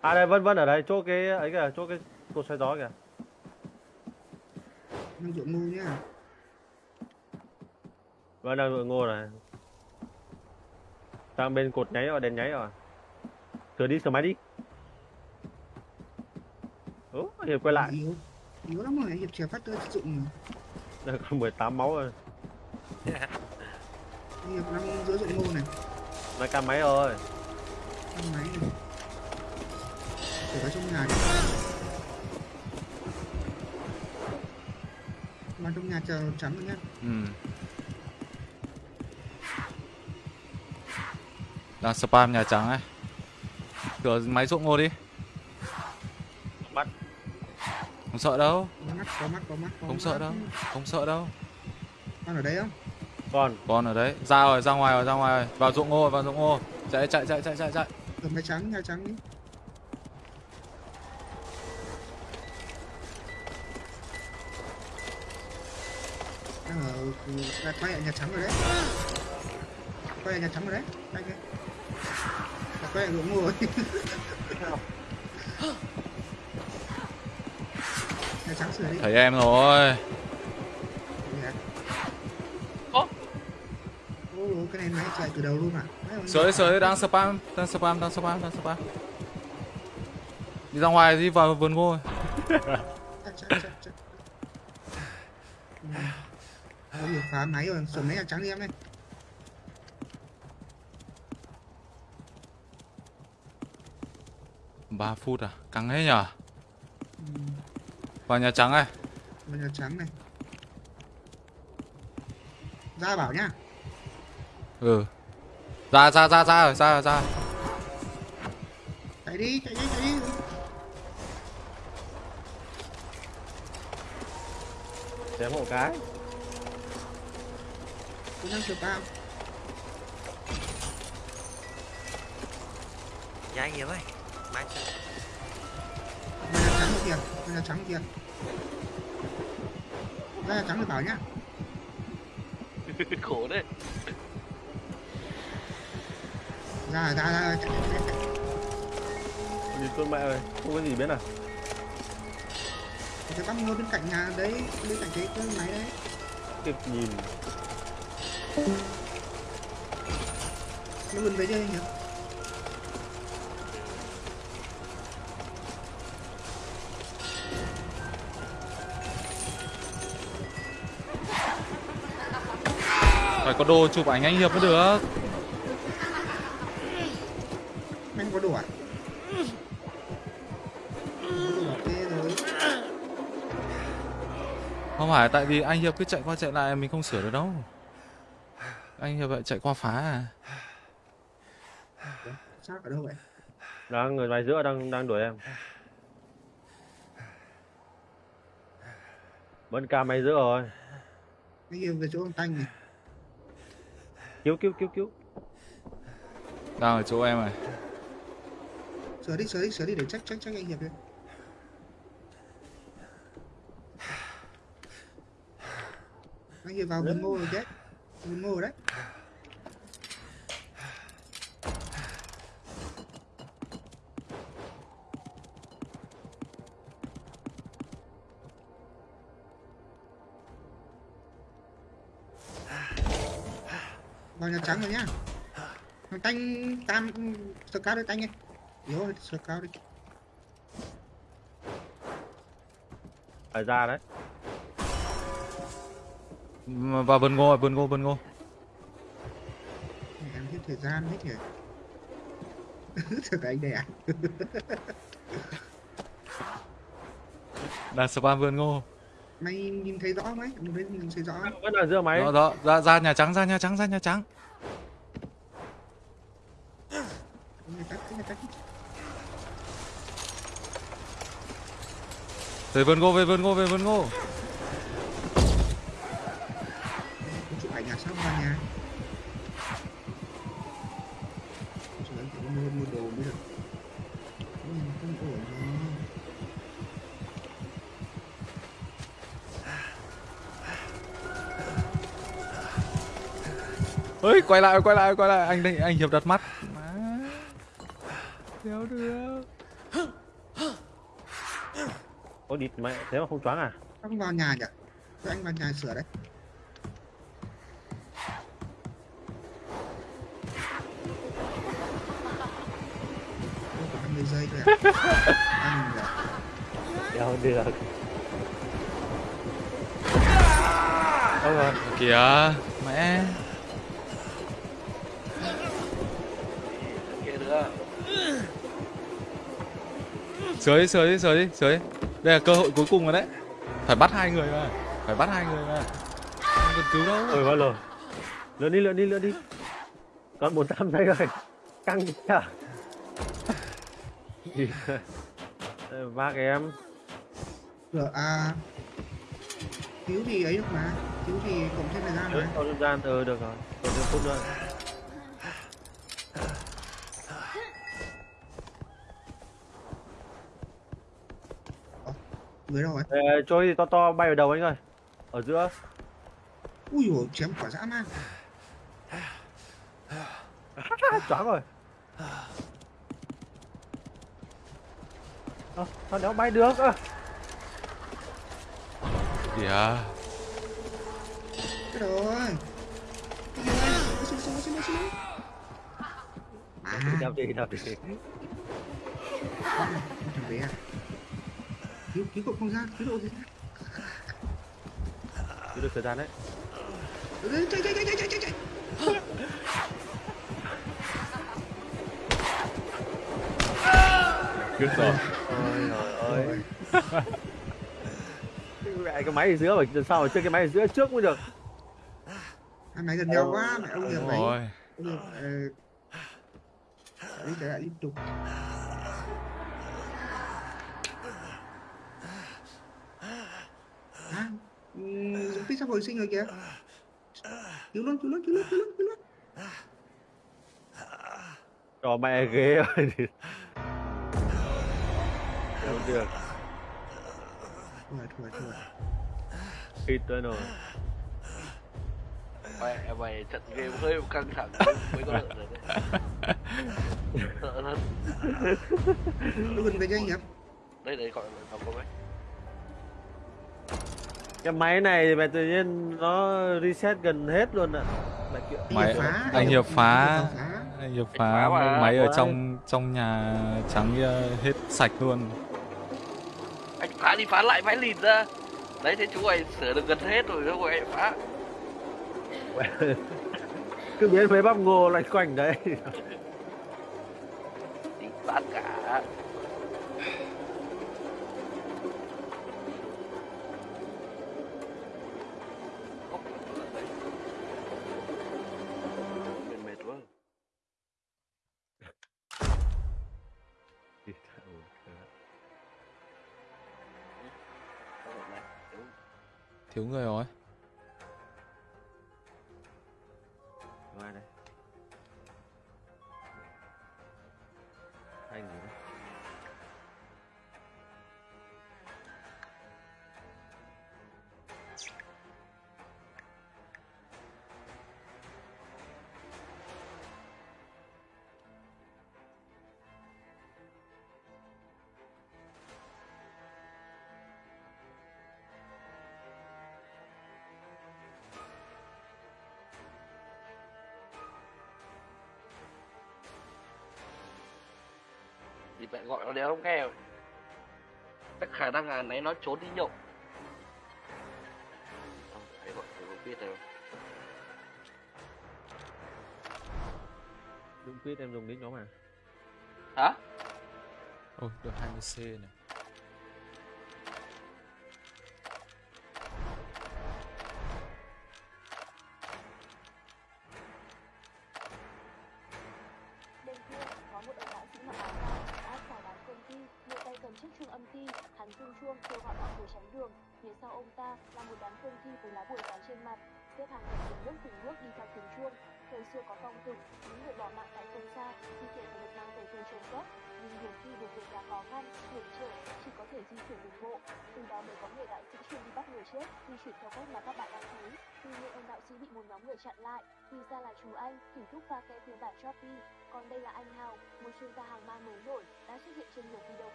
à đây vân vân ở đây. Chỗ cái ấy kìa chỗ cái cột xoay gió kìa. Đang chỗ ngu nhá. Vân đang vườn ngô này sang bên cột nháy rồi đèn nháy rồi. Sửa đi sửa máy đi. Ủa, hiệp quay lại. Yếu Yếu lắm rồi, Hiệp chèo phát tới dụng mà. Đây còn 18 máu rồi. Hiệp đang giữa ruộng ngô này. Máy cam máy rồi. thang máy này. Để vào trong nhà đi. Vào trong nhà chờ trắng rồi nhá. Ừ. Đang spam Nhà Trắng ấy. Cửa máy ruộng ngô đi. Bắt. Không sợ đâu, có mắt có mắt có mắt có không mắt. sợ đâu, không sợ đâu. con ở đây không Còn. Con ở đấy, ra rồi, ra ngoài rồi, ra ngoài rồi. Vào ruộng ngô, vào ruộng ngô. Chạy chạy chạy chạy chạy chạy. cầm cái trắng nhà trắng đi đang ở đang quay ở nhà trắng rồi đấy quay ở nhà trắng rồi đấy đây kia Ruộng ngô rồi Thấy em rồi. Dạ. Ố. Ô, cái này máy chạy từ đầu luôn à Sới sới đang spam, đang spam, đang spam, đang spam. Đi ra ngoài đi vào vườn ngô. Ừ. Phá máy rồi sửa máy nhà trắng đi em ơi 3 phút à? Căng hết nhở? ừ. Vào Nhà Trắng này. Vào nhà trắng này ra bảo nhá Ừ. Ra ra ra ra rồi, ra ra. chạy đi chạy đi chạy đi Chém hộ cái. cũng đang sửa bao Dạ anh trắng kìa vào nhà trắng kìa ra nhà trắng thì bảo nhá khổ đấy ra ra ra chạy, con mẹ ơi. Không có gì biết à. cái bác ngồi bên cạnh nhà đấy bên cạnh cái cái máy đấy Kịp nhìn. nó gần về chơi nhỉ có đồ chụp ảnh anh Hiệp mới được. anh có đồ à Không phải tại vì anh Hiệp cứ chạy qua chạy lại mình không sửa được đâu. Anh Hiệp lại chạy qua phá à. sao ở đâu vậy Đang người ngoài giữa đang đang đuổi em. Vẫn cam máy giữa rồi. anh yêu về chỗ ông tanh này Cứu cứu cứu cứu. Đang ở chỗ em này. sửa đi sửa đi sửa đi để check check check anh hiệp đi anh hiệp vào vườn ngô rồi đấy vườn ngô rồi đấy trắng rồi nhá tanh tam sờ cao đi tanh ơi yếu sờ cao đi Phải ra đấy. Vào vườn ngô, vườn ngô, vườn ngô. Em hết thời gian hết nhỉ Thật anh đẻ Đang spam vườn ngô. Mày nhìn thấy rõ mấy Một bên nhìn thấy rõ Vẫn là giữa máy. Đó, đó, ra, ra Nhà Trắng, ra Nhà Trắng, ra Nhà Trắng. Về vườn ngô, về vườn ngô, về vườn ngô. Chụp ảnh nhà sao vào nhà Ơi, quay lại, quay lại, quay lại. Anh đây, anh Hiệp đặt mắt. Má. Đéo được. Có địt mẹ thế mà không choáng à? Không vào nhà nhỉ Cho anh vào nhà sửa đấy Ôi, còn 50 giây thôi à Anh Đéo được. Ôi rồi. Kìa, mẹ. Dưới dưới dưới dưới. Đây là cơ hội cuối cùng rồi đấy. Phải bắt hai người mà. Phải bắt hai người mà. Không cần cứu đâu. ôi rồi lượn đi lượn đi lượn đi còn bốn trăm giây rồi căng chưa Ờ, vác em Rồi, à cứu thì ấy được mà cứu thì cộng thêm thời gian mà cho thời gian ừ được rồi còn thêm phút nữa người đâu rồi Ê, trôi gì to to bay vào đầu anh ơi. Ở giữa. Ui dồi chém quả dã man. Choáng rồi. Ơ, sao đéo bay được? Ơ. Kìa. cái rồi. Cái xin à đạp đi đạp đi. Thằng bé à cứu cứu cậu không ra cứu độ gì? Ra Cứ được thời gian đấy. Chạy chạy chạy chạy chạy chạy chạy. Biết rồi. ôi trời ơi. Mẹ cái máy ở giữa mà sao mà chơi cái máy ở giữa trước mới được. Hai máy gần nhau quá mẹ ông nhiều rồi. ông nhiều ờ đấy lại liên tục à tích sắp hồi sinh rồi kìa. Cứu luôn cứu luôn cứu luôn cứu luôn cứu luôn cho mẹ ghê rồi không được. Rồi thua rồi hít tới rồi mẹ mày trận game hơi căng thẳng mới có lợn rồi đấy. Sợ lắm tôi gần về cho anh nhỉ? Đây đây gọi là đồng công ấy cái máy này mẹ tự nhiên nó reset gần hết luôn ạ kiểu Máy Hiệp phá, anh Hiệp phá. Anh Hiệp phá. Anh Hiệp phá phá mà. máy ở trong trong nhà trắng hết sạch luôn. anh phá đi phá lại mãi lìn ra đấy thế chú mày sửa được gần hết rồi đâu anh phá cứ biến mấy bắp ngô loanh quanh đấy đi bán cả Thiếu người rồi. Thì mẹ gọi nó đéo không nghe. Chắc khả năng là nãy nó trốn đi nhậu. Không, phải gọi phải không biết đâu. Đúng quyết em dùng nick nó mà. Hả? Ôi, được 20C này.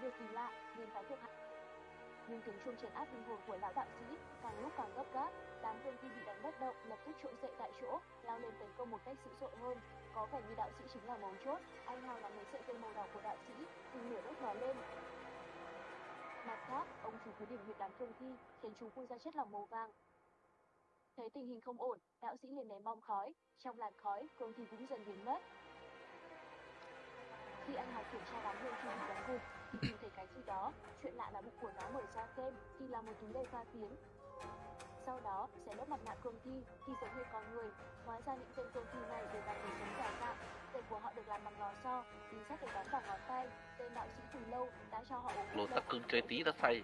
Điều kỳ lạ, nên phải thuộc hạ. Nhưng tiếng chuông trấn áp linh hồn của lão đạo sĩ càng lúc càng gấp gáp, đám quân thi bị đánh bất động, lập tức trỗi dậy tại chỗ, lao lên tấn công một cách dữ dội hơn. Có vẻ như đạo sĩ chính là mấu chốt, anh Hào là người sợi dây màu đỏ của đạo sĩ, từ lửa đốt nó lên. Mặt khác, ông chủ cứ điểm huyệt đám quân thi, khiến chúng phun ra chất lỏng màu vàng, Thấy tình hình không ổn, đạo sĩ liền ném bom khói, trong làn khói, quân thi cũng dần biến mất. Khi anh hào kiểm tra đám quân thi bị đánh gục, tìm thấy cái gì đó. Chuyện lạ là bụng của nó mở ra xem, thì là một túi đầy pha tiếng. Sau đó, sẽ đốt mặt nạ cương thi, thì giống như con người. Hóa ra những tên cương thi này đều là người sống giả dạng. Tên của họ được làm bằng lò xo, bí sắt được đóng vào ngón tay. Tên đạo sĩ từ lâu đã cho họ uống thuốc cưng chơi tí ta say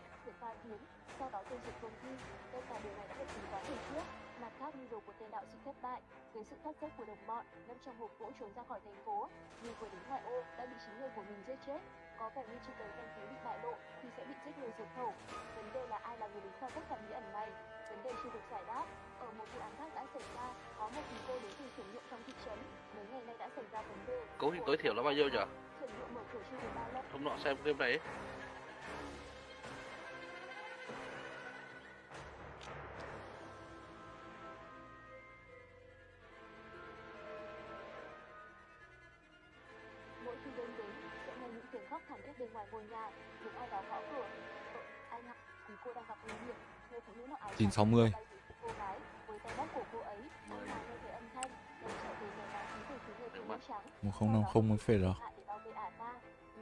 tiếng, sau đó tiêu diệt cương thi. Tất cả điều này đã được tính toán từ trước. Mặt khác, mưu đồ của tên đạo sĩ thất bại, với sự thất sách của đồng bọn, nấp trong hộp gỗ trốn ra khỏi thành phố. Nhưng vừa đến ngoại ô đã bị chính người của mình giết chết. Có vẻ như chỉ cần danh khí bị bại lộ thì sẽ bị giết người diệt khẩu. Vấn đề là ai là người đứng sau tất cả bí ẩn này? Vấn đề chưa được giải đáp. Ở một vụ án khác đã xảy ra, có một cô đến từ chuyển nhượng trong thị trấn. Mấy ngày nay đã xảy ra vấn đề. Cấu hình tối thiểu là bao nhiêu nhỉ? Chuyển nhượng mở cửa chưa được bao lâu. Hôm nọ xem game này ấy. Ngoài ngôi nhà, những ai đó gõ cửa. Ờ, anh ạ, vì cô đang gặp nguy hiểm, người phụ nữ mặc áo trắng 960. bay về phía cô gái, với tay bóp cổ cô ấy, anh Hà nghe thấy âm thanh, đồng chạy về nhà báo chí từ phía người phụ nữ trắng. một không năm không mới phê rồi.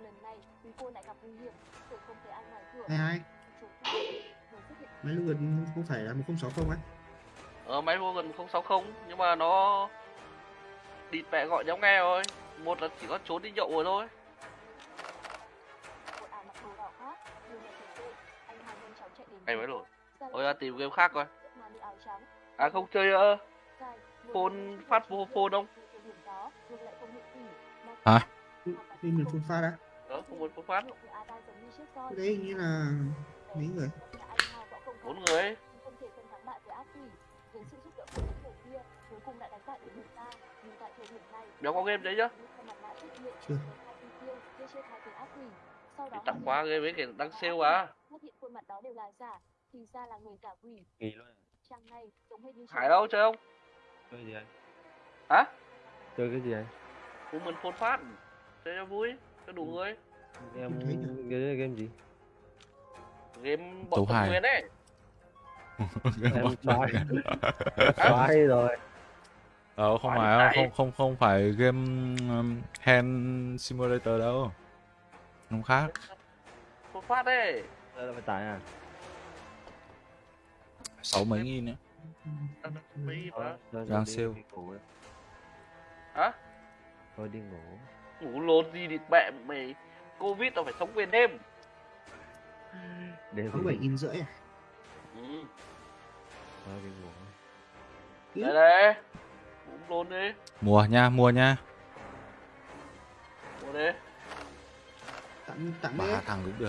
Lần này, vì cô lại gặp nguy hiểm, cửa không thấy ai ngoài cửa. hai hai máy lưu gần không phải là một không sáu không á Ờ máy gần 060 nhưng mà nó địt mẹ gọi nhau nghe rồi. Một là chỉ có trốn đi nhậu rồi thôi. Anh mới đổi. Ra Ôi lệnh ra tìm game khác coi. mà đi áo trắng. À không chơi một Phone phát vô phone không? đó, không Hả? khi mình phun pha đã Đó, không muốn phone phát. Của Ada giống như chiếc roi. cái đấy hình như là mấy người Bốn người ấy. nhưng không thể phân thắng bại với ác quỷ. Với sự giúp đỡ của những người kia, cuối cùng đã đánh bại được người ta. Nhưng tại thời điểm này, Béo có game đấy hiện, Chưa. Thì tặng quá game ấy kìa đang sale à. phát hiện khuôn mặt đó đều là giả, thì ra là người cả quỷ. nghỉ luôn Trang này giống hệt như Hải đâu chơi không? chơi gì anh Hả? chơi cái gì anh Cũng muốn phone phát. Chơi cho vui, cho đủ người. em cái đấy là game gì Game bọn tâm hài. nguyên ấy. em xoái xoái rồi ờ không Phải không không không phải game um, hand simulator đâu nó khác Phone phát đấy. đây là phải tải à sáu mấy nghìn nữa Đang đi- sale. đi đấy. Hả? thôi đi ngủ Ngủ lột gì địt mẹ mày. Covid tao phải sống về đêm. đêm sáu bảy đi. nghìn rưỡi à Ừ. thôi đi ngủ Đấy đấy. Cũng lôn đi. mùa nha mùa nha Ngủ đi. Tặng tặng ba thằng cũng được